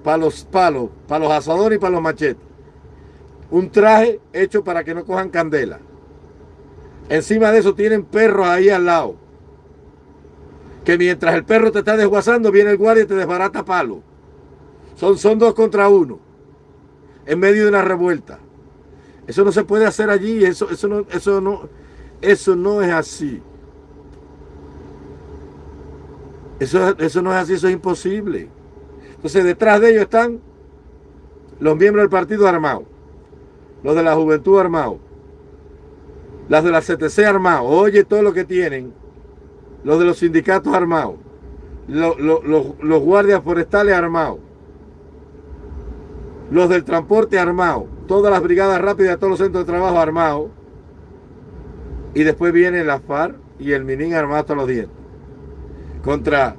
para los palos, para los asadores y para los machetes. Un traje hecho para que no cojan candela. Encima de eso tienen perros ahí al lado. Que mientras el perro te está desguazando, viene el guardia y te desbarata palo. Son, son dos contra uno. En medio de una revuelta. Eso no se puede hacer allí. Eso, eso, no, eso, no, eso no es así. Eso, eso no es así, eso es imposible. Entonces detrás de ellos están los miembros del partido armado, los de la juventud armado, las de la CTC armado, oye todo lo que tienen, los de los sindicatos armados, los, los guardias forestales armados, los del transporte armado, todas las brigadas rápidas, todos los centros de trabajo armados, y después viene la FARC, y el Minin armado hasta los dientes. Contra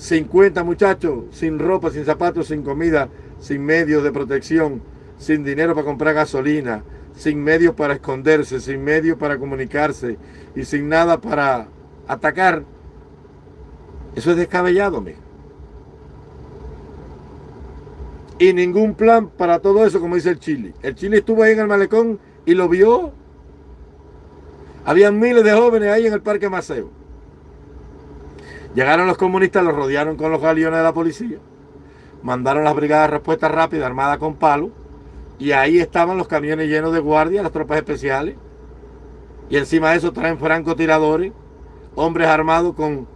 50 muchachos sin ropa, sin zapatos, sin comida, sin medios de protección, sin dinero para comprar gasolina, sin medios para esconderse, sin medios para comunicarse y sin nada para atacar. Eso es descabellado, mijo. Y ningún plan para todo eso, como dice el Chile. El Chile estuvo ahí en el malecón y lo vio. Habían miles de jóvenes ahí en el Parque Maceo. Llegaron los comunistas, los rodearon con los galeones de la policía. Mandaron las brigadas de respuesta rápida armadas con palo. Y ahí estaban los camiones llenos de guardias, las tropas especiales. Y encima de eso traen francotiradores, hombres armados con,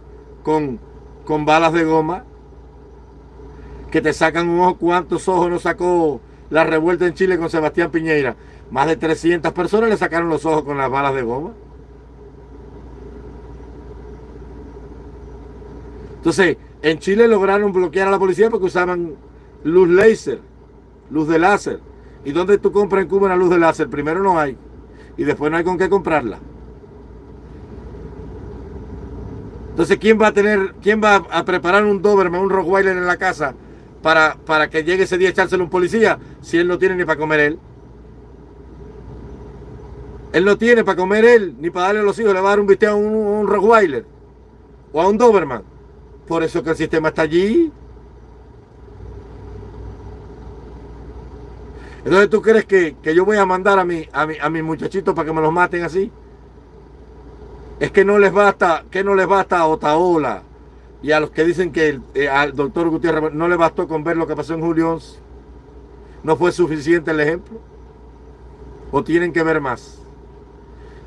con, con balas de goma que te sacan un ojo. ¿Cuántos ojos no sacó la revuelta en Chile con Sebastián Piñeira? Más de 300 personas le sacaron los ojos con las balas de goma. Entonces, en Chile lograron bloquear a la policía porque usaban luz láser, luz de láser. ¿Y dónde tú compras en Cuba una luz de láser? Primero no hay. Y después no hay con qué comprarla. Entonces, ¿quién va a tener, quién va a preparar un Doberman, un Rottweiler en la casa para, que llegue ese día a echárselo un policía si él no tiene ni para comer él. Él no tiene para comer él, ni para darle a los hijos, le va a dar un bistec a un, un Rottweiler o a un Doberman. Por eso que el sistema está allí. Entonces tú crees que, yo voy a mandar a mi, a mi, a mis muchachitos para que me los maten así. Es que no les basta, que no les basta a Otaola, y a los que dicen que eh, al doctor Gutiérrez no le bastó con ver lo que pasó en julio 11, ¿no fue suficiente el ejemplo? ¿O tienen que ver más?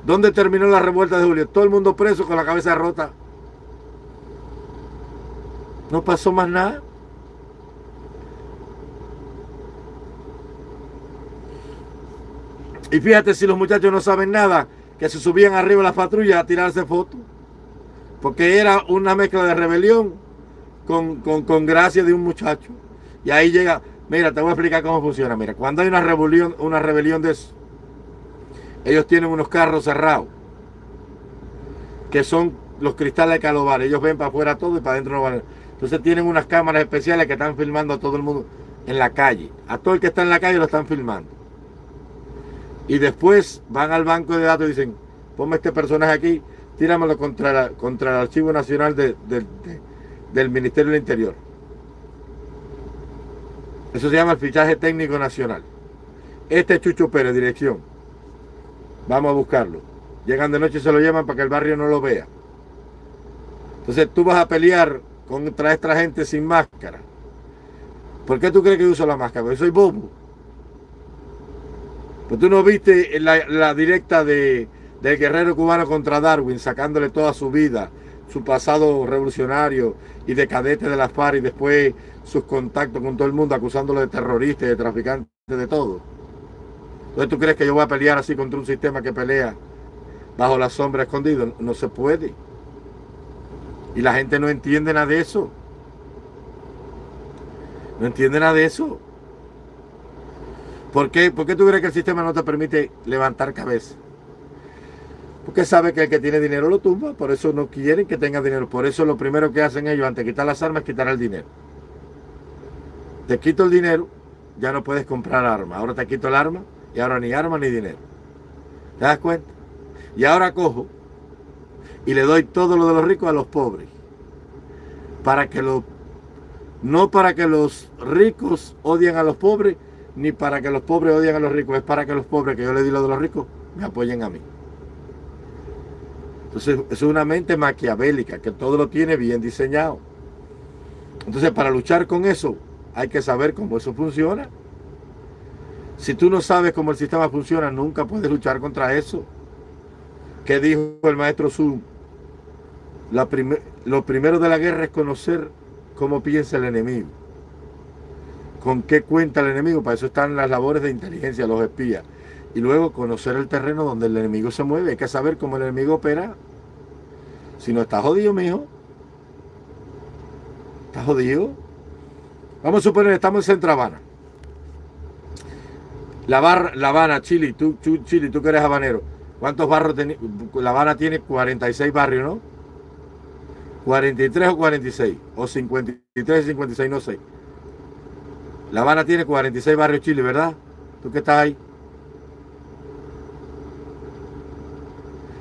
¿Dónde terminó la revuelta de julio? Todo el mundo preso con la cabeza rota. No pasó más nada. Y fíjate si los muchachos no saben nada, que se subían arriba de las patrullas a tirarse fotos porque era una mezcla de rebelión con, con, gracia de un muchacho. Y ahí llega, mira, te voy a explicar cómo funciona. Mira, cuando hay una rebelión, una rebelión de eso, ellos tienen unos carros cerrados, que son los cristales de calobar. Ellos ven para afuera todo y para adentro no van. Entonces tienen unas cámaras especiales que están filmando a todo el mundo en la calle. A todo el que está en la calle lo están filmando. Y después van al banco de datos y dicen, ponme este personaje aquí tíramelo contra, contra el Archivo Nacional del Ministerio del Interior. Eso se llama el fichaje técnico nacional. Este es Chucho Pérez, dirección. Vamos a buscarlo. Llegan de noche y se lo llevan para que el barrio no lo vea. Entonces tú vas a pelear contra esta gente sin máscara. ¿Por qué tú crees que uso la máscara? Porque soy bobo. Pues tú no viste la directa de, del guerrero cubano contra Darwin, sacándole toda su vida, su pasado revolucionario y de cadete de las FARC y después sus contactos con todo el mundo, acusándolo de terrorista de traficante de todo. Entonces tú crees que yo voy a pelear así contra un sistema que pelea bajo la sombra escondido. No se puede. Y la gente no entiende nada de eso. No entiende nada de eso. ¿Por qué, ¿Por qué tú crees que el sistema no te permite levantar cabeza? Porque sabe que el que tiene dinero lo tumba, por eso no quieren que tenga dinero. Por eso lo primero que hacen ellos antes de quitar las armas es quitar el dinero. Te quito el dinero, ya no puedes comprar armas. Ahora te quito el arma y ahora ni arma ni dinero. ¿Te das cuenta? Y ahora cojo y le doy todo lo de los ricos a los pobres. Para que los no para que los ricos odien a los pobres, ni para que los pobres odien a los ricos, es para que los pobres que yo le di lo de los ricos me apoyen a mí. Entonces, es una mente maquiavélica que todo lo tiene bien diseñado. Entonces, para luchar con eso, hay que saber cómo eso funciona. Si tú no sabes cómo el sistema funciona, nunca puedes luchar contra eso. ¿Qué dijo el maestro Zoom? Lo primero de la guerra es conocer cómo piensa el enemigo. Con qué cuenta el enemigo. Para eso están las labores de inteligencia, los espías y luego conocer el terreno donde el enemigo se mueve. Hay que saber cómo el enemigo opera. Si no está jodido, mijo. Está jodido. Vamos a suponer, estamos en Centro Habana. La, bar, la Habana, Chile, tú, Chile, tú que eres habanero. ¿Cuántos barrios tiene? La Habana tiene 46 barrios, ¿no? 43 o 46, o 53 y 56, no sé. La Habana tiene 46 barrios Chile, ¿verdad? ¿Tú qué estás ahí?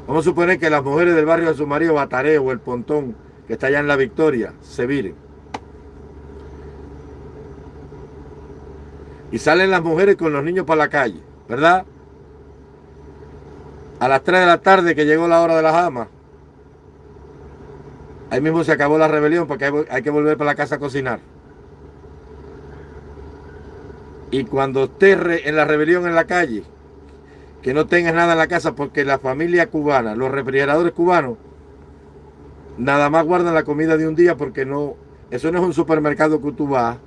Vamos a suponer que las mujeres del barrio de su marido, Bataré o El Pontón, que está allá en La Victoria, se viren. Y salen las mujeres con los niños para la calle, ¿verdad? A las 3 de la tarde que llegó la hora de las amas, ahí mismo se acabó la rebelión porque hay que volver para la casa a cocinar. Y cuando esté en la rebelión en la calle, que no tengas nada en la casa porque la familia cubana, los refrigeradores cubanos, nada más guardan la comida de un día porque no, eso no es un supermercado que tú vas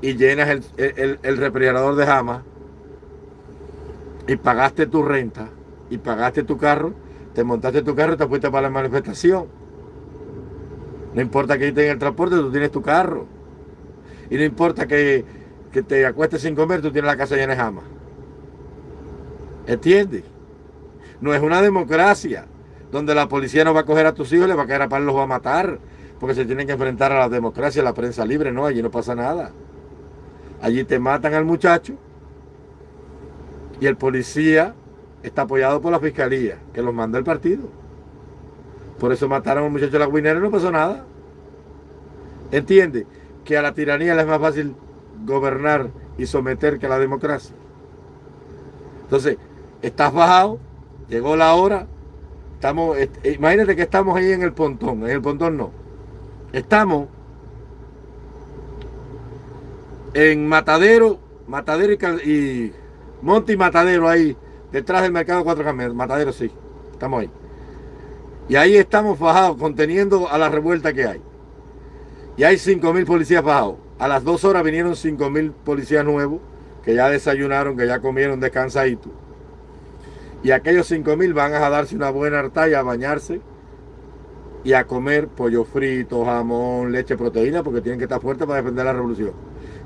y llenas el, refrigerador de jama y pagaste tu renta y pagaste tu carro, te montaste tu carro y te fuiste para la manifestación. No importa que en el transporte, tú tienes tu carro. Y no importa que, que te acuestes sin comer, tú tienes la casa llena de jama. ¿Entiendes? No es una democracia donde la policía no va a coger a tus hijos, le va a caer a par los va a matar, porque se tienen que enfrentar a la democracia, a la prensa libre, no, allí no pasa nada. Allí te matan al muchacho y el policía está apoyado por la fiscalía, que los manda el partido. Por eso mataron al muchacho de la guinera y no pasó nada. ¿Entiende? Que a la tiranía le es más fácil gobernar y someter que a la democracia. Entonces, estás bajado, llegó la hora, estamos, imagínate que estamos ahí en el pontón, en el pontón no, estamos en Matadero, Matadero y, y Monte y Matadero ahí, detrás del mercado Cuatro Caminos, Matadero sí, estamos ahí. Y ahí estamos bajados, conteniendo a la revuelta que hay. Y hay 5.000 policías bajados. A las dos horas vinieron 5.000 policías nuevos, que ya desayunaron, que ya comieron descansadito. Y aquellos 5 mil van a darse una buena hartalla a bañarse y a comer pollo frito, jamón, leche, proteína, porque tienen que estar fuertes para defender la revolución.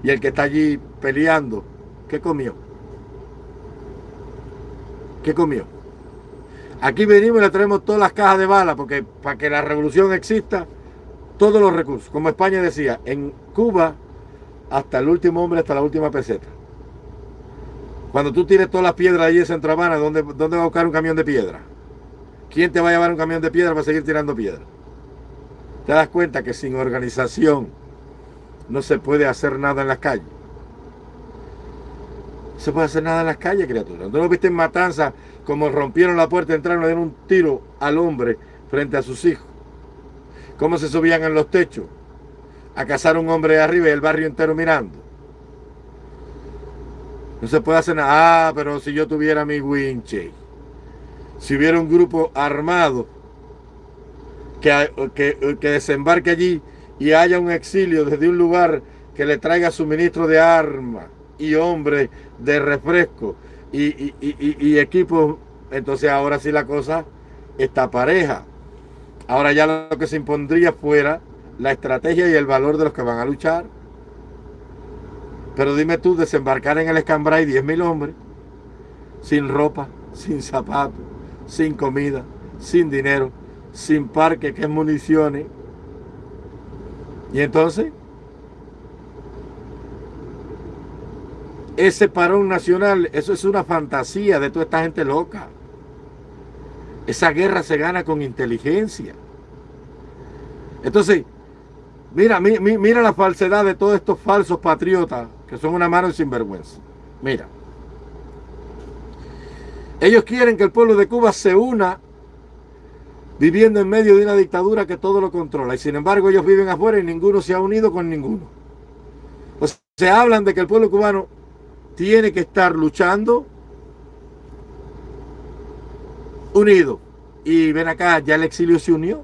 Y el que está allí peleando, ¿qué comió? ¿Qué comió? Aquí venimos y le traemos todas las cajas de balas, porque para que la revolución exista, todos los recursos. Como España decía, en Cuba, hasta el último hombre, hasta la última peseta. Cuando tú tires todas las piedras allí en Centro Habana, ¿dónde, ¿dónde va a buscar un camión de piedra? ¿Quién te va a llevar un camión de piedra para seguir tirando piedra? Te das cuenta que sin organización no se puede hacer nada en las calles. No se puede hacer nada en las calles, criatura. ¿No lo viste en Matanza como rompieron la puerta, entraron y dieron un tiro al hombre frente a sus hijos? ¿Cómo se subían en los techos a cazar un hombre de arriba y el barrio entero mirando? No se puede hacer nada. Ah, pero si yo tuviera mi winche, si hubiera un grupo armado que, que, desembarque allí y haya un exilio desde un lugar que le traiga suministro de armas y hombres de refresco y, equipos, entonces ahora sí la cosa está pareja. Ahora ya lo que se impondría fuera la estrategia y el valor de los que van a luchar. Pero dime tú, desembarcar en el Escambray 10.000 hombres, sin ropa, sin zapatos, sin comida, sin dinero, sin parque, que es municiones. Y entonces, ese parón nacional, eso es una fantasía de toda esta gente loca. Esa guerra se gana con inteligencia. Entonces, mira, mira la falsedad de todos estos falsos patriotas que son una mano sinvergüenza. Mira, ellos quieren que el pueblo de Cuba se una viviendo en medio de una dictadura que todo lo controla. Y sin embargo ellos viven afuera y ninguno se ha unido con ninguno. Pues se hablan de que el pueblo cubano tiene que estar luchando unido. Y ven acá, ya el exilio se unió.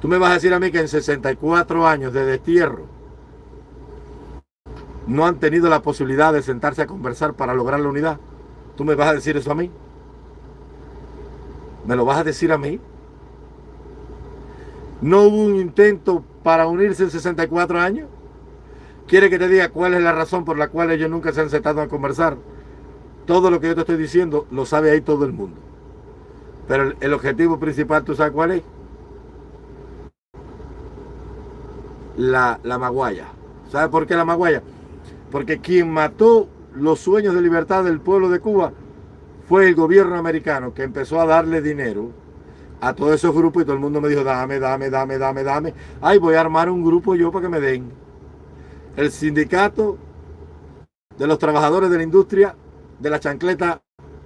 Tú me vas a decir a mí que en 64 años de destierro no han tenido la posibilidad de sentarse a conversar para lograr la unidad. ¿Tú me vas a decir eso a mí? ¿Me lo vas a decir a mí? ¿No hubo un intento para unirse en 64 años? ¿Quiere que te diga cuál es la razón por la cual ellos nunca se han sentado a conversar? todo lo que yo te estoy diciendo lo sabe ahí todo el mundo. Pero el, objetivo principal, ¿tú sabes cuál es? La, la maguaya. ¿Sabes por qué la maguaya? Porque quien mató los sueños de libertad del pueblo de Cuba fue el gobierno americano que empezó a darle dinero a todos esos grupos y todo el mundo me dijo, dame, dame, dame, dame, dame. Ay, voy a armar un grupo yo para que me den. El sindicato de los trabajadores de la industria de la chancleta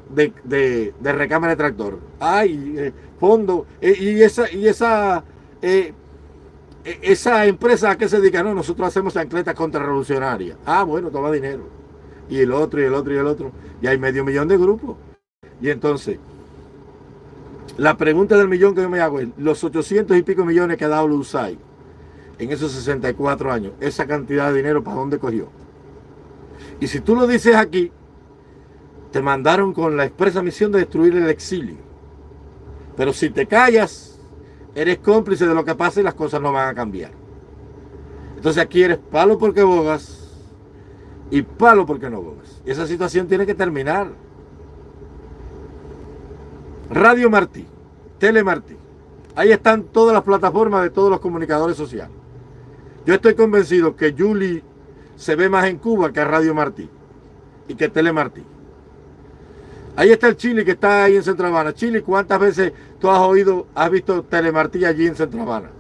de, de, recámara de tractor. Ay, eh, fondo. Eh, y esa, y esa, eh, esa empresa a qué se dedica, no, nosotros hacemos chancletas contrarrevolucionarias. Ah, bueno, toma dinero. Y el otro, y el otro, y el otro. Y hay medio millón de grupos. Y entonces, la pregunta del millón que yo me hago es, los 800 y pico millones que ha dado Lusay en esos 64 años, esa cantidad de dinero, ¿para dónde cogió? Y si tú lo dices aquí, te mandaron con la expresa misión de destruir el exilio. Pero si te callas, eres cómplice de lo que pasa y las cosas no van a cambiar. Entonces aquí eres palo porque bogas y palo porque no bogas. Y esa situación tiene que terminar. Radio Martí, Tele Martí. Ahí están todas las plataformas de todos los comunicadores sociales. Yo estoy convencido que Julie se ve más en Cuba que Radio Martí y que Tele Martí. Ahí está el Chile que está ahí en Centro Habana. Chile, ¿cuántas veces tú has oído, has visto Telemartí allí en Centro Habana?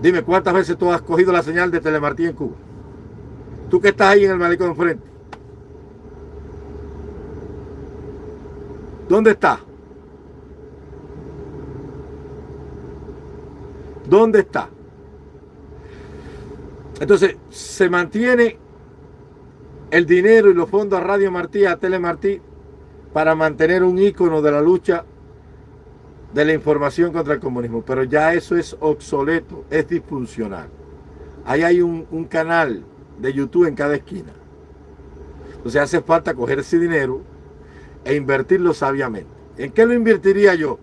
Dime, ¿cuántas veces tú has cogido la señal de Telemartí en Cuba? Tú que estás ahí en el malecón enfrente. ¿Dónde está? ¿Dónde está? Entonces, se mantiene el dinero y los fondos a Radio Martí, a Telemartí, para mantener un ícono de la lucha de la información contra el comunismo. Pero ya eso es obsoleto, es disfuncional. Ahí hay un, un canal de YouTube en cada esquina. Entonces hace falta coger ese dinero e invertirlo sabiamente. ¿En qué lo invertiría yo?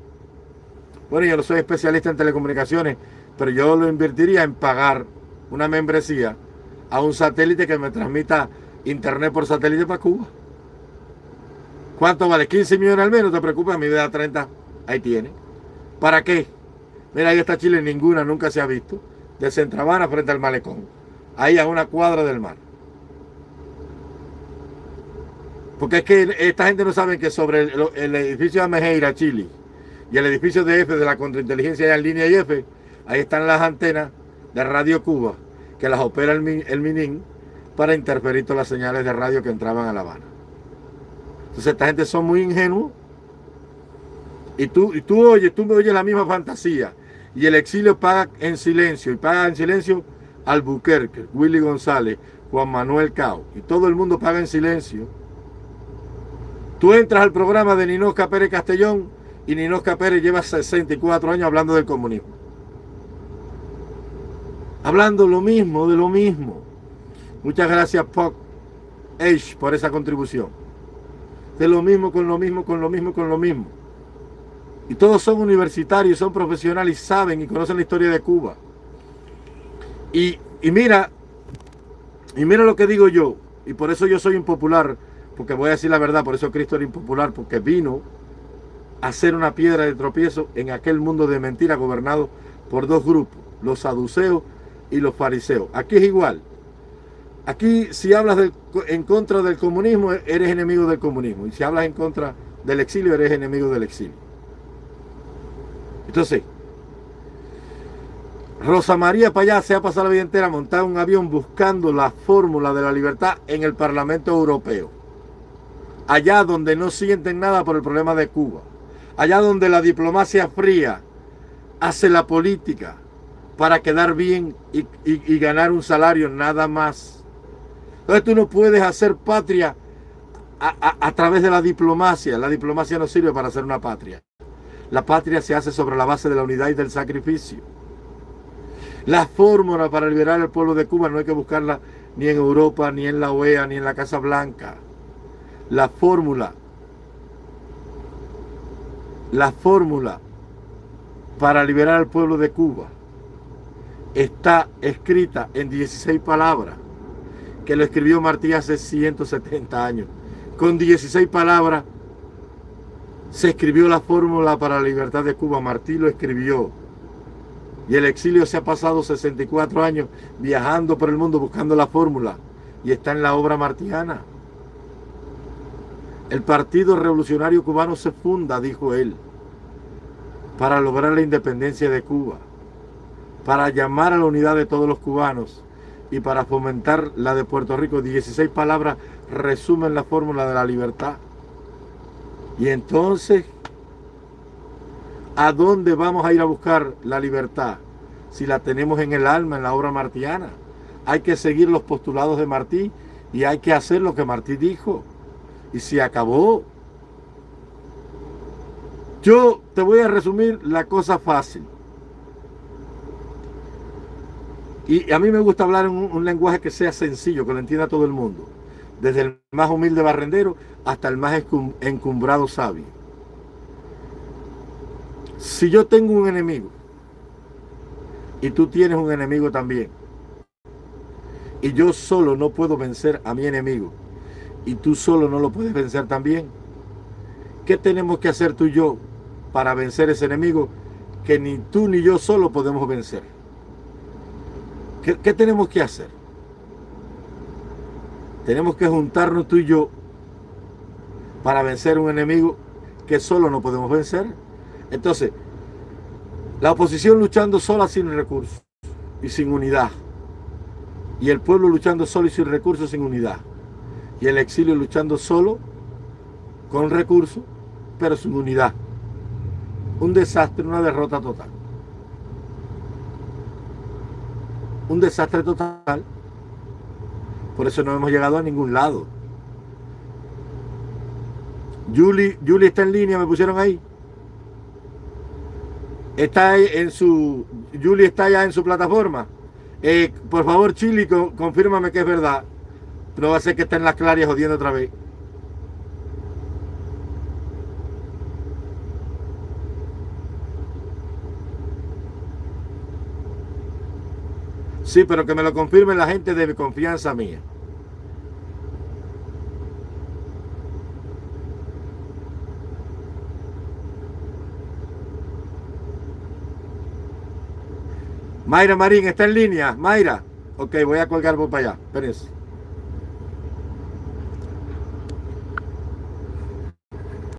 Bueno, yo no soy especialista en telecomunicaciones, pero yo lo invertiría en pagar una membresía a un satélite que me transmita internet por satélite para Cuba. ¿Cuánto vale? 15 millones al menos, te preocupes, a mi da 30. Ahí tiene. ¿Para qué? Mira, ahí está Chile, ninguna, nunca se ha visto. De Centravana frente al malecón. Ahí a una cuadra del mar. Porque es que esta gente no sabe que sobre el, edificio de Amejeira, Chile, y el edificio de F de la contrainteligencia en línea IF, ahí están las antenas de Radio Cuba, que las opera el, el MININ para interferir todas las señales de radio que entraban a La Habana. Entonces esta gente son muy ingenuos. Y tú, y tú oyes, tú me oyes la misma fantasía. Y el exilio paga en silencio. Y paga en silencio Albuquerque, Willy González, Juan Manuel Cao. Y todo el mundo paga en silencio. Tú entras al programa de Ninosca Pérez Castellón y Ninosca Pérez lleva 64 años hablando del comunismo. Hablando lo mismo, de lo mismo. Muchas gracias, Puck H, por esa contribución de lo mismo, con lo mismo, con lo mismo, con lo mismo. Y todos son universitarios, son profesionales y saben y conocen la historia de Cuba. Y, mira, y mira lo que digo yo, y por eso yo soy impopular, porque voy a decir la verdad, por eso Cristo era impopular, porque vino a ser una piedra de tropiezo en aquel mundo de mentira gobernado por dos grupos, los saduceos y los fariseos. Aquí es igual. Aquí si hablas en contra del comunismo, eres enemigo del comunismo. Y si hablas en contra del exilio, eres enemigo del exilio. Entonces, Rosa María Payá se ha pasado la vida entera montada en un avión buscando la fórmula de la libertad en el Parlamento Europeo. Allá donde no sienten nada por el problema de Cuba. Allá donde la diplomacia fría hace la política para quedar bien y, ganar un salario nada más entonces tú no puedes hacer patria a, través de la diplomacia. La diplomacia no sirve para hacer una patria. La patria se hace sobre la base de la unidad y del sacrificio. La fórmula para liberar al pueblo de Cuba no hay que buscarla ni en Europa, ni en la OEA, ni en la Casa Blanca. La fórmula, la fórmula para liberar al pueblo de Cuba está escrita en 16 palabras que lo escribió Martí hace 170 años, con 16 palabras se escribió la fórmula para la libertad de Cuba. Martí lo escribió. Y el exilio se ha pasado 64 años viajando por el mundo buscando la fórmula. Y está en la obra martiana. El Partido Revolucionario Cubano se funda, dijo él, para lograr la independencia de Cuba, para llamar a la unidad de todos los cubanos y para fomentar la de Puerto Rico. 16 palabras resumen la fórmula de la libertad. Y entonces, ¿a dónde vamos a ir a buscar la libertad? Si la tenemos en el alma, en la obra martiana. Hay que seguir los postulados de Martí y hay que hacer lo que Martí dijo. Y se acabó. Yo te voy a resumir la cosa fácil. Y a mí me gusta hablar en un, un lenguaje que sea sencillo, que lo entienda todo el mundo desde el más humilde barrendero hasta el más encumbrado sabio. Si yo tengo un enemigo y tú tienes un enemigo también, y yo solo no puedo vencer a mi enemigo, y tú solo no lo puedes vencer también, ¿qué tenemos que hacer tú y yo para vencer ese enemigo que ni tú ni yo solo podemos vencer? ¿Qué, tenemos que hacer? Tenemos que juntarnos tú y yo para vencer un enemigo que solo no podemos vencer. Entonces, la oposición luchando sola sin recursos y sin unidad. Y el pueblo luchando solo y sin recursos, sin unidad. Y el exilio luchando solo, con recursos, pero sin unidad. Un desastre, una derrota total. Un desastre total por eso no hemos llegado a ningún lado. Julie, Julie está en línea, me pusieron ahí. Está en su. Julie está ya en su plataforma. Eh, por favor, Chili, confírmame que es verdad. No va a ser que está en las claras jodiendo otra vez. Sí, pero que me lo confirme la gente de confianza mía. Mayra Marín, ¿está en línea? Mayra. Ok, voy a colgar por para allá. Espérense.